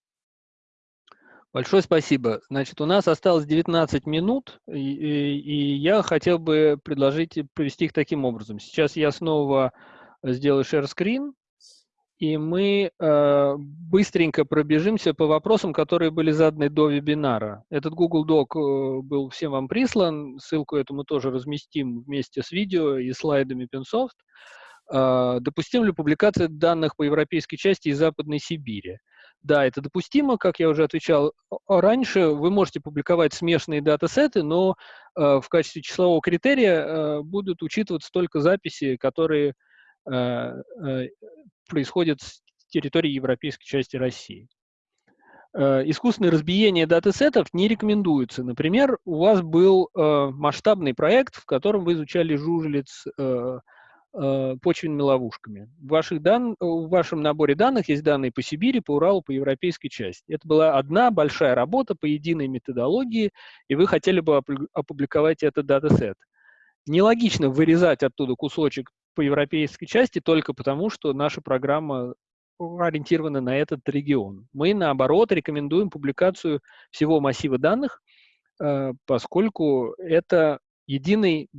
Большое спасибо. Значит, у нас осталось 19 минут, и, и, и я хотел бы предложить провести их таким образом. Сейчас я снова сделаю share screen, и мы э, быстренько пробежимся по вопросам, которые были заданы до вебинара. Этот Google Doc э, был всем вам прислан, ссылку эту мы тоже разместим вместе с видео и слайдами Pinsoft. Э, допустим ли публикация данных по европейской части из Западной Сибири? Да, это допустимо, как я уже отвечал раньше. Вы можете публиковать смешанные датасеты, но э, в качестве числового критерия э, будут учитываться только записи, которые э, э, происходят с территории европейской части России. Э, искусственное разбиение датасетов не рекомендуется. Например, у вас был э, масштабный проект, в котором вы изучали жужелиц э, э, почвенными ловушками. В, ваших дан... в вашем наборе данных есть данные по Сибири, по Уралу, по европейской части. Это была одна большая работа по единой методологии, и вы хотели бы опубликовать этот датасет. Нелогично вырезать оттуда кусочек по европейской части только потому, что наша программа ориентирована на этот регион. Мы, наоборот, рекомендуем публикацию всего массива данных, э, поскольку это единый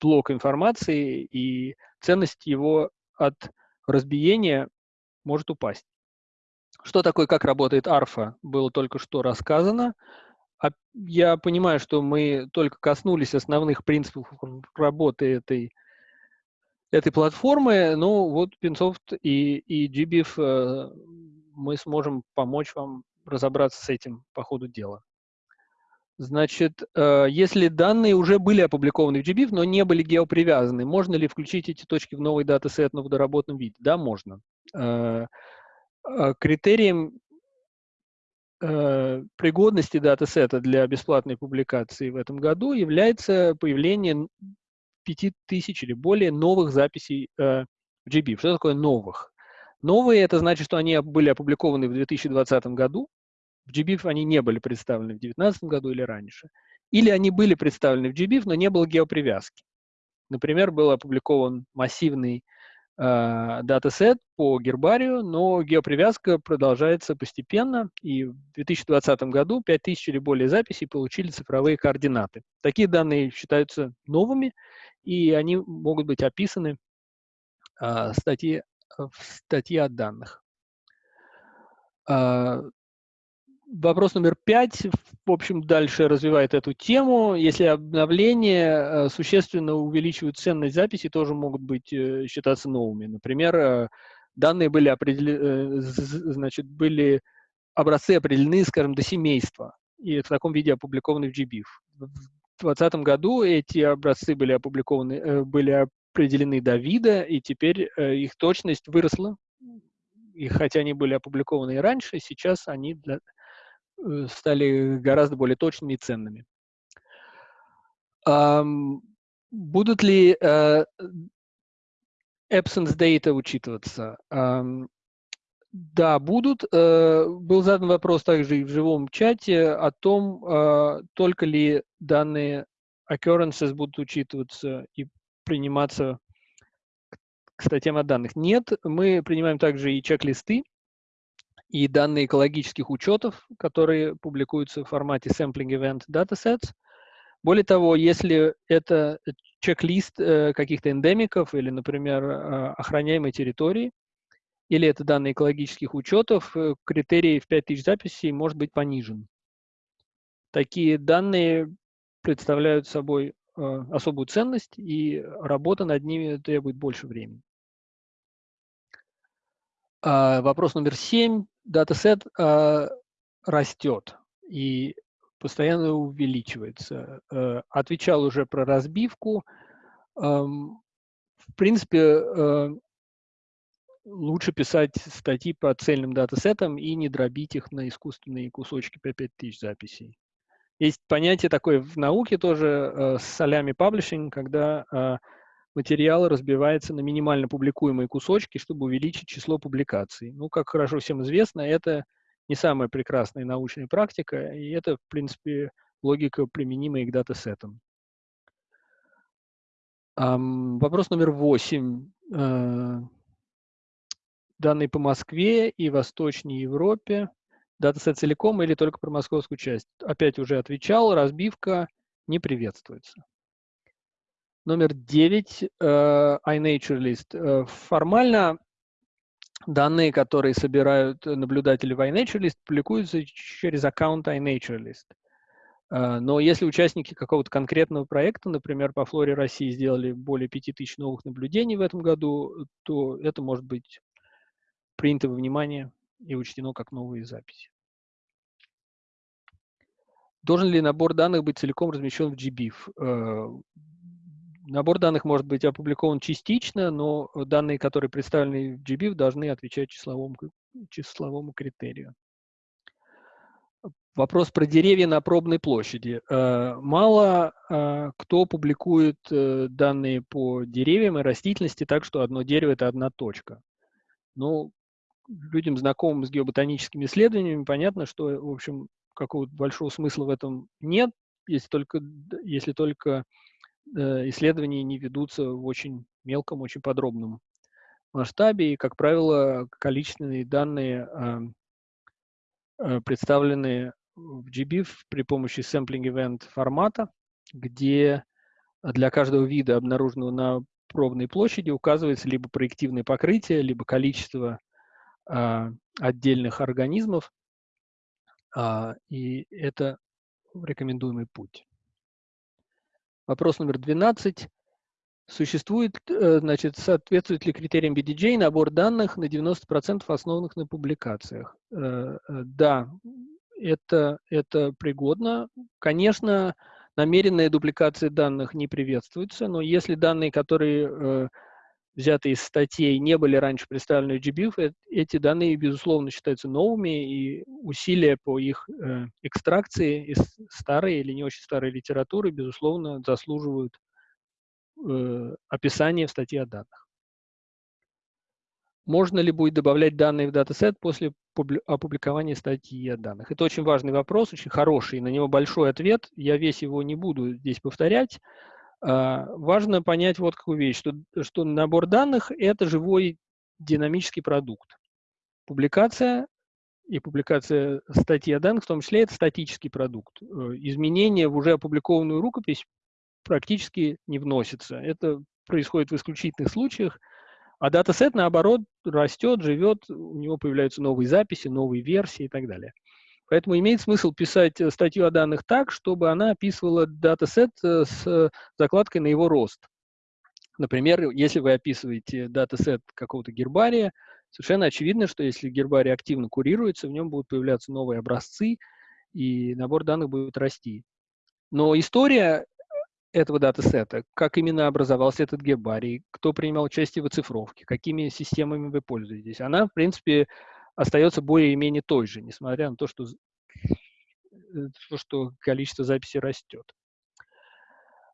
блок информации, и ценность его от разбиения может упасть. Что такое, как работает арфа, было только что рассказано. А я понимаю, что мы только коснулись основных принципов работы этой, этой платформы, но вот Pinsoft и, и GBIF э, мы сможем помочь вам разобраться с этим по ходу дела. Значит, э, если данные уже были опубликованы в GBIF, но не были геопривязаны, можно ли включить эти точки в новый датасет, но в доработанном виде? Да, можно. Э, э, критерием пригодности датасета для бесплатной публикации в этом году является появление 5000 или более новых записей в GBIF. Что такое новых? Новые – это значит, что они были опубликованы в 2020 году, в GBIF они не были представлены в 2019 году или раньше. Или они были представлены в GBIF, но не было геопривязки. Например, был опубликован массивный э, датасет по гербарию, но геопривязка продолжается постепенно, и в 2020 году 5000 или более записей получили цифровые координаты. Такие данные считаются новыми, и они могут быть описаны э, статьи, в статье о данных. А, Вопрос номер пять, в общем, дальше развивает эту тему. Если обновления э, существенно увеличивают ценность записи, тоже могут быть э, считаться новыми. Например, э, данные были определены, значит, были образцы определены, скажем, до семейства, и в таком виде опубликованы в GBIF. В 2020 году эти образцы были опубликованы, были определены до вида, и теперь их точность выросла. И хотя они были опубликованы и раньше, сейчас они для, стали гораздо более точными и ценными. Будут ли э, absence data учитываться? Да, будут. Э, был задан вопрос также и в живом чате о том, только ли данные occurrences будут учитываться и приниматься к статьям о данных. Нет, мы принимаем также и чек-листы, и данные экологических учетов, которые публикуются в формате Sampling Event Datasets. Более того, если это чек-лист э, каких-то эндемиков или, например, э, охраняемой территории, или это данные экологических учетов, э, критерий в 5000 записей может быть понижен. Такие данные представляют собой особую ценность, и работа над ними требует больше времени. А, вопрос номер семь. Датасет а, растет и постоянно увеличивается. А, отвечал уже про разбивку. В принципе, лучше писать статьи по цельным датасетам и не дробить их на искусственные кусочки по 5000 записей. Есть понятие такое в науке тоже э, с солями паблишинг, когда э, материал разбивается на минимально публикуемые кусочки, чтобы увеличить число публикаций. Ну, как хорошо всем известно, это не самая прекрасная научная практика, и это, в принципе, логика, применимая к датасетам. Um, вопрос номер восемь. Uh, данные по Москве и Восточной Европе. Датасет целиком или только про московскую часть? Опять уже отвечал, разбивка не приветствуется. Номер 9, э, iNaturalist. Э, формально данные, которые собирают наблюдатели в iNaturalist, публикуются через аккаунт iNaturalist. Э, но если участники какого-то конкретного проекта, например, по флоре России сделали более 5000 новых наблюдений в этом году, то это может быть принято во внимание и учтено как новые записи. Должен ли набор данных быть целиком размещен в GBIF? Набор данных может быть опубликован частично, но данные, которые представлены в GBIF, должны отвечать числовому, числовому критерию. Вопрос про деревья на пробной площади. Э, мало э, кто публикует э, данные по деревьям и растительности так, что одно дерево – это одна точка. Но людям, знакомым с геоботаническими исследованиями, понятно, что, в общем, какого-то большого смысла в этом нет, если только, если только исследования не ведутся в очень мелком, очень подробном масштабе, и, как правило, количественные данные э, представлены в GBIF при помощи sampling event формата, где для каждого вида, обнаруженного на пробной площади, указывается либо проективное покрытие, либо количество а, отдельных организмов, а, и это рекомендуемый путь. Вопрос номер 12. Существует, э, значит, соответствует ли критериям BDJ набор данных на 90% основанных на публикациях? Э, э, да, это, это пригодно. Конечно, намеренная дубликация данных не приветствуется, но если данные, которые взятые из статей, не были раньше представлены в GBIF, э, эти данные, безусловно, считаются новыми, и усилия по их э, экстракции из старой или не очень старой литературы, безусловно, заслуживают э, описания в статье о данных. Можно ли будет добавлять данные в датасет после опубликования статьи о данных? Это очень важный вопрос, очень хороший, на него большой ответ. Я весь его не буду здесь повторять. А, важно понять вот какую вещь, что, что набор данных – это живой динамический продукт. Публикация и публикация статьи о данных, в том числе, это статический продукт. Э, изменения в уже опубликованную рукопись практически не вносятся. Это происходит в исключительных случаях, а датасет, наоборот, растет, живет, у него появляются новые записи, новые версии и так далее. Поэтому имеет смысл писать э, статью о данных так, чтобы она описывала датасет э, с закладкой на его рост. Например, если вы описываете датасет какого-то гербария, совершенно очевидно, что если гербарий активно курируется, в нем будут появляться новые образцы, и набор данных будет расти. Но история этого датасета, как именно образовался этот гербарий, кто принимал участие в оцифровке, какими системами вы пользуетесь, она, в принципе, остается более-менее той же, несмотря на то, что, э, то, что количество записей растет.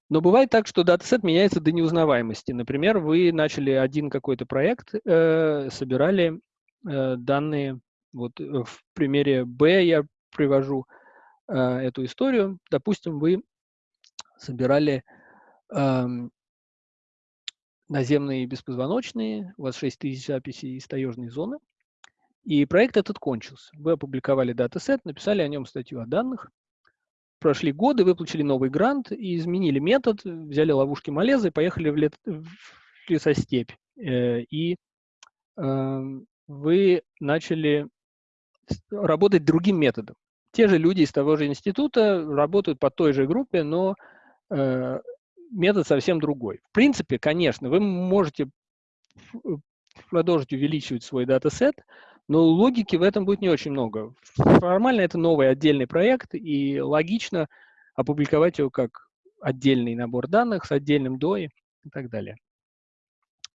Но бывает так, что датасет меняется до неузнаваемости. Например, вы начали один какой-то проект, э, собирали э, данные, вот э, в примере B я привожу э, эту историю. Допустим, вы собирали э, наземные беспозвоночные, у вас 6 тысяч записей из таежной зоны, и проект этот кончился. Вы опубликовали датасет, написали о нем статью о данных. прошли годы, выплатили новый грант и изменили метод, взяли ловушки Малеза и поехали в, лет, в лесостепь. Э, и э, вы начали работать другим методом. Те же люди из того же института работают по той же группе, но э, метод совсем другой. В принципе, конечно, вы можете продолжить увеличивать свой датасет, но логики в этом будет не очень много. Формально это новый отдельный проект, и логично опубликовать его как отдельный набор данных с отдельным DOI и так далее.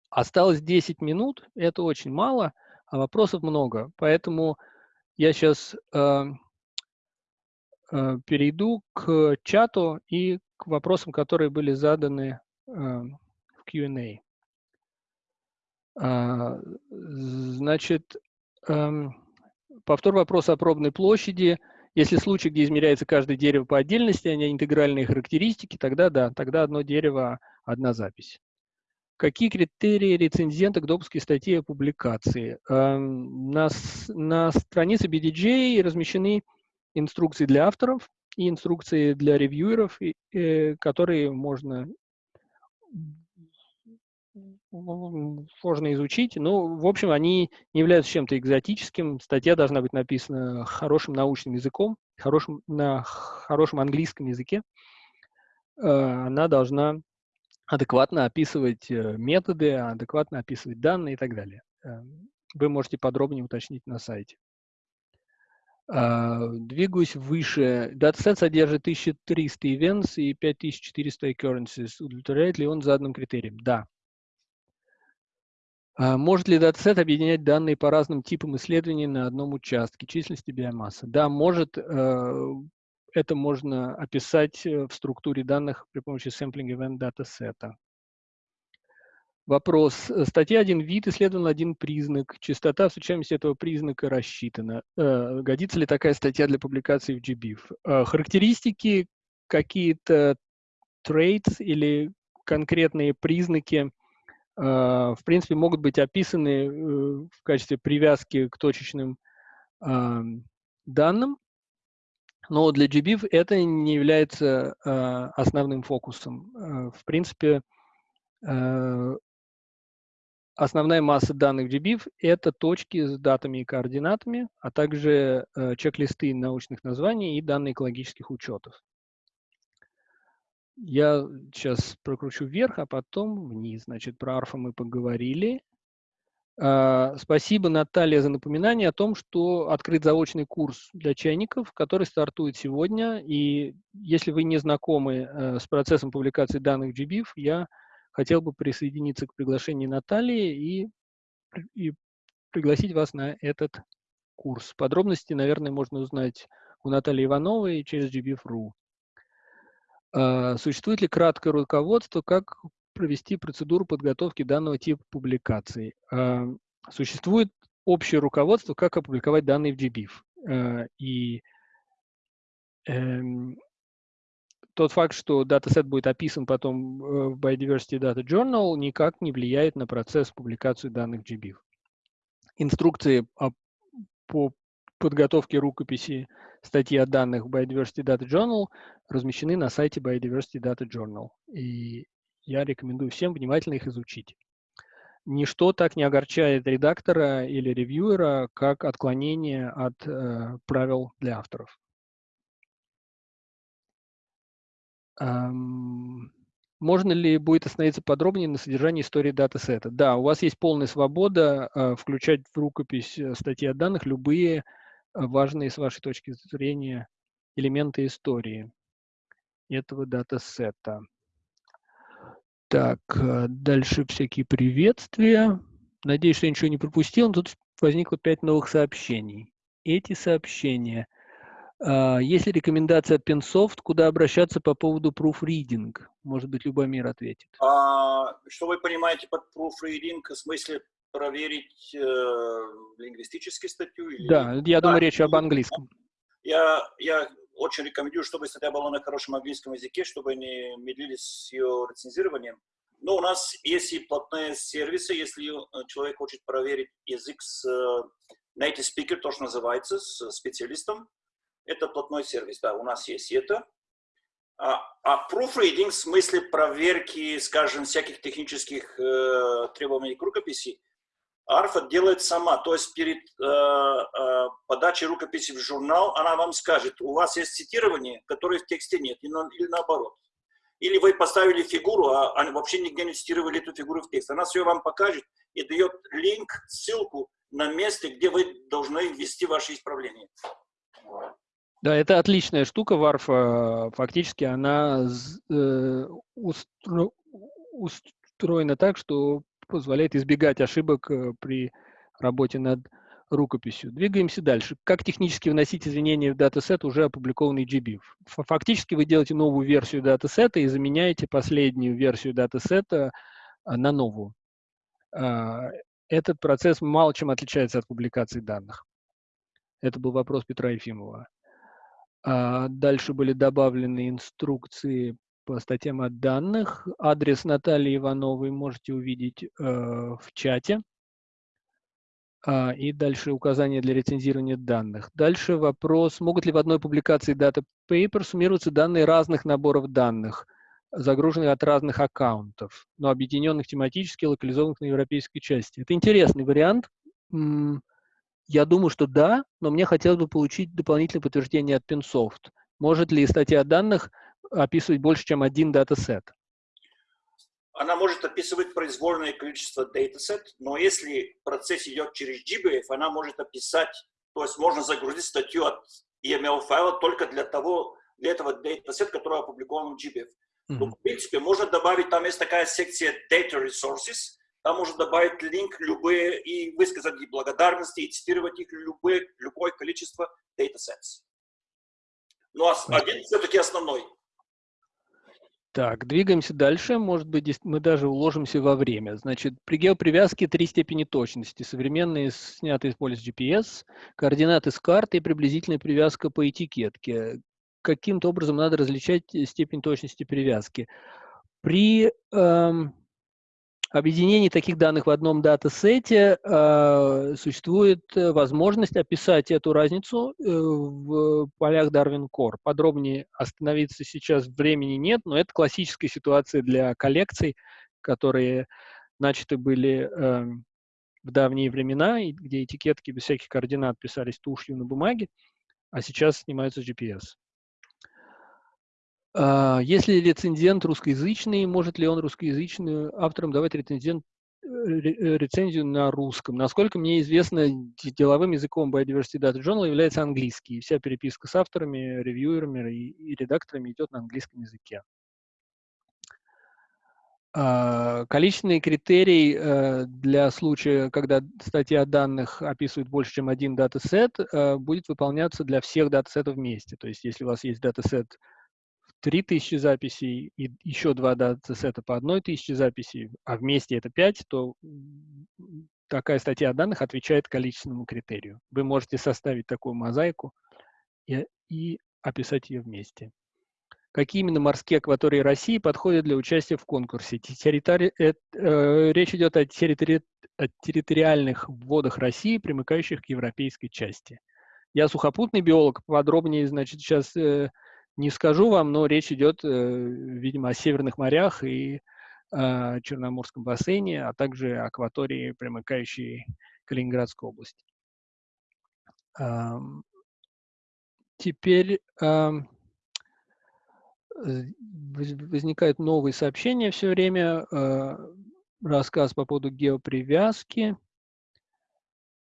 Осталось 10 минут, это очень мало, а вопросов много. Поэтому я сейчас э, э, перейду к чату и к вопросам, которые были заданы э, в Q&A. А, значит, повтор вопроса о пробной площади. Если случай, где измеряется каждое дерево по отдельности, а не интегральные характеристики, тогда да, тогда одно дерево, одна запись. Какие критерии рецензента к допуске статьи о публикации? Эм, на, на странице BDJ размещены инструкции для авторов и инструкции для ревьюеров, э, которые можно сложно изучить. Ну, в общем, они не являются чем-то экзотическим. Статья должна быть написана хорошим научным языком, хорошим, на хорошем английском языке. Э, она должна адекватно описывать э, методы, адекватно описывать данные и так далее. Э, вы можете подробнее уточнить на сайте. Двигаюсь выше. Датасет содержит 1300 events и 5400 occurrences. Удовлетворяет ли он заданным критериям? Да. А может ли датасет объединять данные по разным типам исследований на одном участке численности биомассы? Да, может. Э, это можно описать э, в структуре данных при помощи sampling event датасета. Вопрос. Статья один вид, исследован один признак. Частота случайности этого признака рассчитана. Э, годится ли такая статья для публикации в GBIF? Характеристики, какие-то traits или конкретные признаки – в принципе, могут быть описаны э, в качестве привязки к точечным данным, но для GBIF это не является а, основным фокусом. А, в принципе, основная масса данных GBIF – это точки с датами и координатами, а также э, чек-листы научных названий и данные экологических учетов. Я сейчас прокручу вверх, а потом вниз. Значит, про арфа мы поговорили. А, спасибо, Наталья, за напоминание о том, что открыт заочный курс для чайников, который стартует сегодня. И если вы не знакомы э, с процессом публикации данных GBIF, я хотел бы присоединиться к приглашению Натальи и, и пригласить вас на этот курс. Подробности, наверное, можно узнать у Натальи Ивановой через gbif.ru. А, существует ли краткое руководство, как провести процедуру подготовки данного типа публикаций? А, существует общее руководство, как опубликовать данные в GBIF. А, и эм, тот факт, что датасет будет описан потом в Biodiversity Data Journal, никак не влияет на процесс публикации данных в GBIF. Инструкции по подготовке рукописи статьи о данных в Biodiversity Data Journal размещены на сайте Biodiversity Data Journal. И я рекомендую всем внимательно их изучить. Ничто так не огорчает редактора или ревьюера, как отклонение от э, правил для авторов. Эм, можно ли будет остановиться подробнее на содержании истории датасета? Да, у вас есть полная свобода э, включать в рукопись э, статьи о данных любые важные с вашей точки зрения элементы истории этого датасета. Так, э, дальше всякие приветствия. Надеюсь, что я ничего не пропустил. Но тут возникло пять новых сообщений. Эти сообщения. А, есть ли рекомендация от Pensoft, куда обращаться по поводу proofreading? Может быть, Любомир ответит. А, что вы понимаете под proofreading? В смысле проверить э, лингвистическую статью? Или... Да, я да, думаю, речь об английском. Я, я очень рекомендую, чтобы статья была на хорошем английском языке, чтобы не медлили с ее рецензированием. Но у нас есть и платные сервисы, если э, человек хочет проверить язык с э, native speaker, то, что называется, с специалистом. Это платной сервис, да, у нас есть это. А, а proofreading в смысле проверки, скажем, всяких технических э, требований к рукописи, Арфа делает сама. То есть перед э, э, подачей рукописи в журнал она вам скажет, у вас есть цитирование, которое в тексте нет, или, на, или наоборот. Или вы поставили фигуру, а, а вообще нигде не цитировали эту фигуру в текст. Она все вам покажет и дает линк, ссылку на месте, где вы должны ввести ваши исправления. Да, это отличная штука, Варфа. Фактически она э, устроена так, что позволяет избегать ошибок э, при работе над рукописью. Двигаемся дальше. Как технически вносить изменения в датасет уже опубликованный GBIF? Фактически вы делаете новую версию датасета и заменяете последнюю версию датасета а, на новую. А, этот процесс мало чем отличается от публикации данных. Это был вопрос Петра Ефимова. А, дальше были добавлены инструкции по статьям от данных. Адрес Натальи Ивановой можете увидеть э, в чате. А, и дальше указания для рецензирования данных. Дальше вопрос, могут ли в одной публикации Data Paper суммироваться данные разных наборов данных, загруженных от разных аккаунтов, но объединенных тематически, локализованных на европейской части. Это интересный вариант. Я думаю, что да, но мне хотелось бы получить дополнительное подтверждение от Pinsoft. Может ли статья данных описывать больше, чем один датасет? она может описывать произвольное количество датасет, но если процесс идет через GBIF, она может описать, то есть можно загрузить статью от EML файла только для того, для этого датасет, который опубликован в GBIF. Mm-hmm. Но, в принципе, можно добавить, там есть такая секция Data Resources, там можно добавить линк любые и высказать и благодарности, и цитировать их любые, любое количество datasets. Но один все-таки основной. Так, двигаемся дальше. Может быть, мы даже уложимся во время. Значит, при геопривязке три степени точности. Современные, снятые с полис GPS, координаты с карты и приблизительная привязка по этикетке. Каким-то образом надо различать степень точности привязки. При эм, объединении таких данных в одном датасете э, существует возможность описать эту разницу э, в полях Darwin Core. Подробнее остановиться сейчас времени нет, но это классическая ситуация для коллекций, которые начаты были э, в давние времена, где этикетки без всяких координат писались тушью на бумаге, а сейчас снимаются GPS. А, если рецензент русскоязычный, может ли он русскоязычным авторам давать рецензент, э, э, рецензию на русском? Насколько мне известно, деловым языком Biodiversity Data Journal является английский. Вся переписка с авторами, ревьюерами и, редакторами идет на английском языке. Э, количественный критерий э, для случая, когда статья данных описывает больше, чем один датасет, будет выполняться для всех датасетов вместе. То есть, если у вас есть датасет 3000 записей и еще два датасета по 1000 записей, а вместе это 5, то такая статья данных отвечает количественному критерию. Вы можете составить такую мозаику и, и описать ее вместе. Какие именно морские акватории России подходят для участия в конкурсе? Территори... э, э, речь идет о, территори... о территориальных водах России, примыкающих к европейской части. Я сухопутный биолог, подробнее, значит, сейчас э, не скажу вам, но речь идет, э, видимо, о северных морях и э, Черноморском бассейне, а также акватории, примыкающей Калининградской области. Теперь возникают новые сообщения все время. Э, рассказ по поводу геопривязки.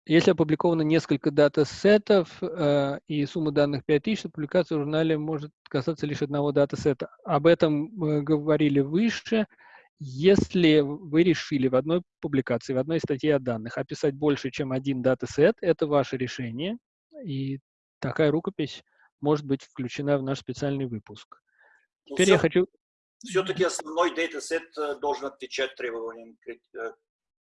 Если опубликовано несколько датасетов э, и сумма данных 5000, то публикация в журнале может касаться лишь одного датасета. Об этом мы говорили выше. Если вы решили в одной публикации, в одной статье о данных описать больше, чем один датасет, это ваше решение, и такая рукопись может быть включена в наш специальный выпуск. Ну, Теперь все, я хочу... Все-таки основной датасет э, должен отвечать требованиям э,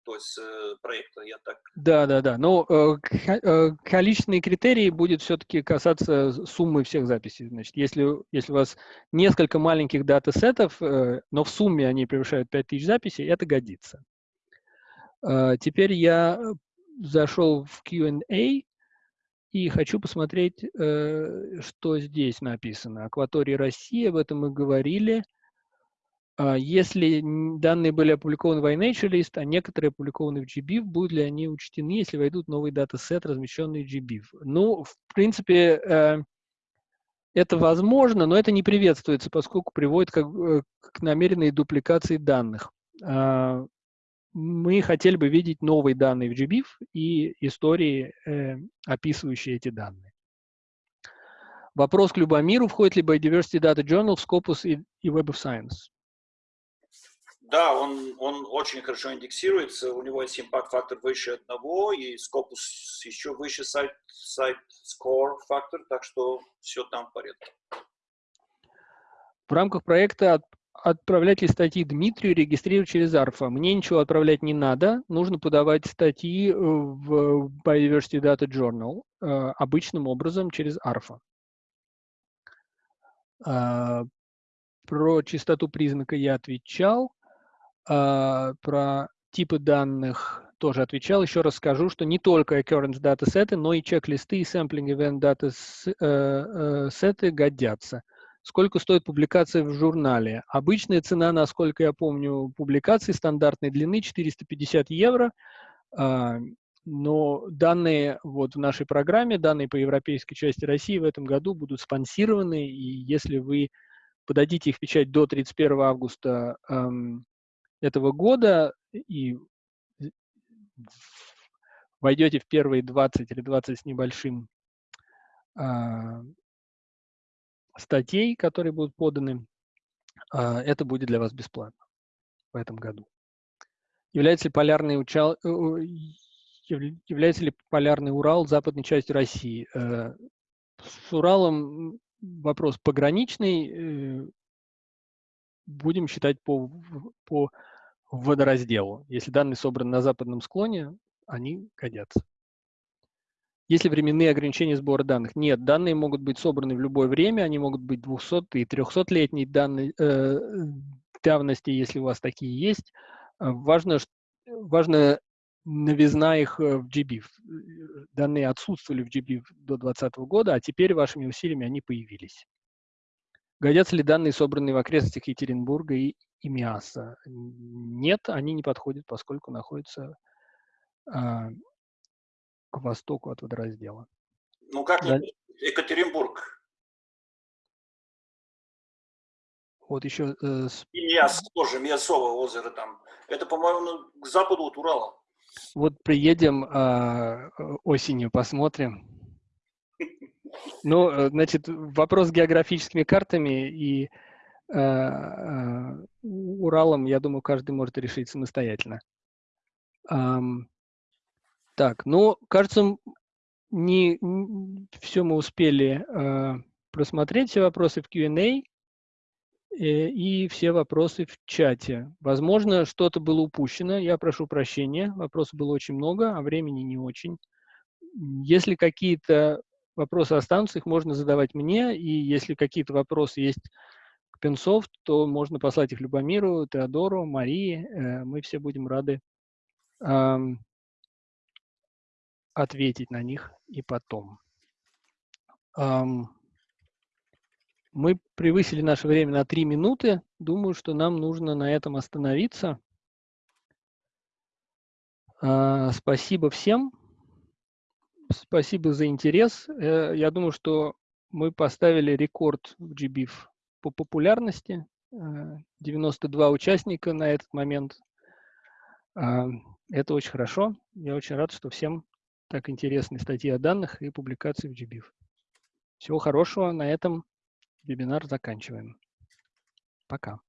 то есть э, проекта, я так... Да, да, да. Но э, э, количественные критерии будет все-таки касаться суммы всех записей. Значит, если, если у вас несколько маленьких датасетов, но в сумме они превышают 5000 записей, это годится. Э, теперь я зашел в Q&A. и хочу посмотреть, что здесь написано. Акватория России, об этом мы говорили. А если данные были опубликованы в iNaturalist, а некоторые опубликованы в GBIF, будут ли они учтены, если войдут новый датасет, размещенный в GBIF? Ну, в принципе, э, это возможно, но это не приветствуется, поскольку приводит как, э, к намеренной дупликации данных. А, мы хотели бы видеть новые данные в GBIF и истории, э, описывающие эти данные. Вопрос к Любомиру. Входит ли Biodiversity Data Journal в Scopus и Web of Science? Да, он, он очень хорошо индексируется, у него есть импакт-фактор выше одного, и Scopus еще выше сайт, сайт score фактор, так что все там в порядке. В рамках проекта от, отправлять ли статьи Дмитрию, регистрировать через Арфа. Мне ничего отправлять не надо, нужно подавать статьи в Biodiversity Data Journal э, обычным образом через Арфа. Э, про частоту признака я отвечал. А, про типы данных тоже отвечал. Еще раз скажу, что не только occurrence датасеты, но и чек-листы и sampling event датасеты годятся. Сколько стоит публикация в журнале? Обычная цена, насколько я помню, публикации стандартной длины 450 евро. А, но данные вот в нашей программе, данные по европейской части России в этом году будут спонсированы, и если вы подадите их в печать до 31 августа этого года и войдете в первые 20 или 20 с небольшим а, статей, которые будут поданы, а, это будет для вас бесплатно в этом году. Является ли полярный, учал, э, является ли полярный Урал западной частью России? Э, с Уралом вопрос пограничный, э, будем считать по, по водоразделу. Если данные собраны на западном склоне, они годятся. Есть ли временные ограничения сбора данных? Нет, данные могут быть собраны в любое время, они могут быть 200 и 300-летней данной, э, давности, если у вас такие есть. Важно, важно новизна их э, в GBIF. Данные отсутствовали в GBIF до 2020 года, а теперь вашими усилиями они появились. Годятся ли данные, собранные в окрестностях Екатеринбурга и, и Миаса? Нет, они не подходят, поскольку находятся а, к востоку от водораздела. Ну как да. Екатеринбург? Вот еще... Э, Миас тоже, Миасово озеро там. Это, по-моему, к западу от Урала. Вот приедем э, осенью, посмотрим. Ну, э, значит, вопрос с географическими картами и э, э, Уралом, я думаю, каждый может решить самостоятельно. Эм, так, ну, кажется, не, не все мы успели э, просмотреть, все вопросы в Q&A э, и все вопросы в чате. Возможно, что-то было упущено, я прошу прощения, вопросов было очень много, а времени не очень. Если какие-то вопросы останутся, их можно задавать мне, и если какие-то вопросы есть к Пенсофт, то можно послать их Любомиру, Теодору, Марии, э, мы все будем рады ответить на них и потом. Мы превысили наше время на три минуты. Думаю, что нам нужно на этом остановиться. Э, спасибо всем. Спасибо за интерес. Э, я думаю, что мы поставили рекорд в GBIF по популярности. 92 э, участника на этот момент. А, это очень хорошо. Я очень рад, что всем так интересны статьи о данных и публикации в GBIF. Всего хорошего. На этом вебинар заканчиваем. Пока.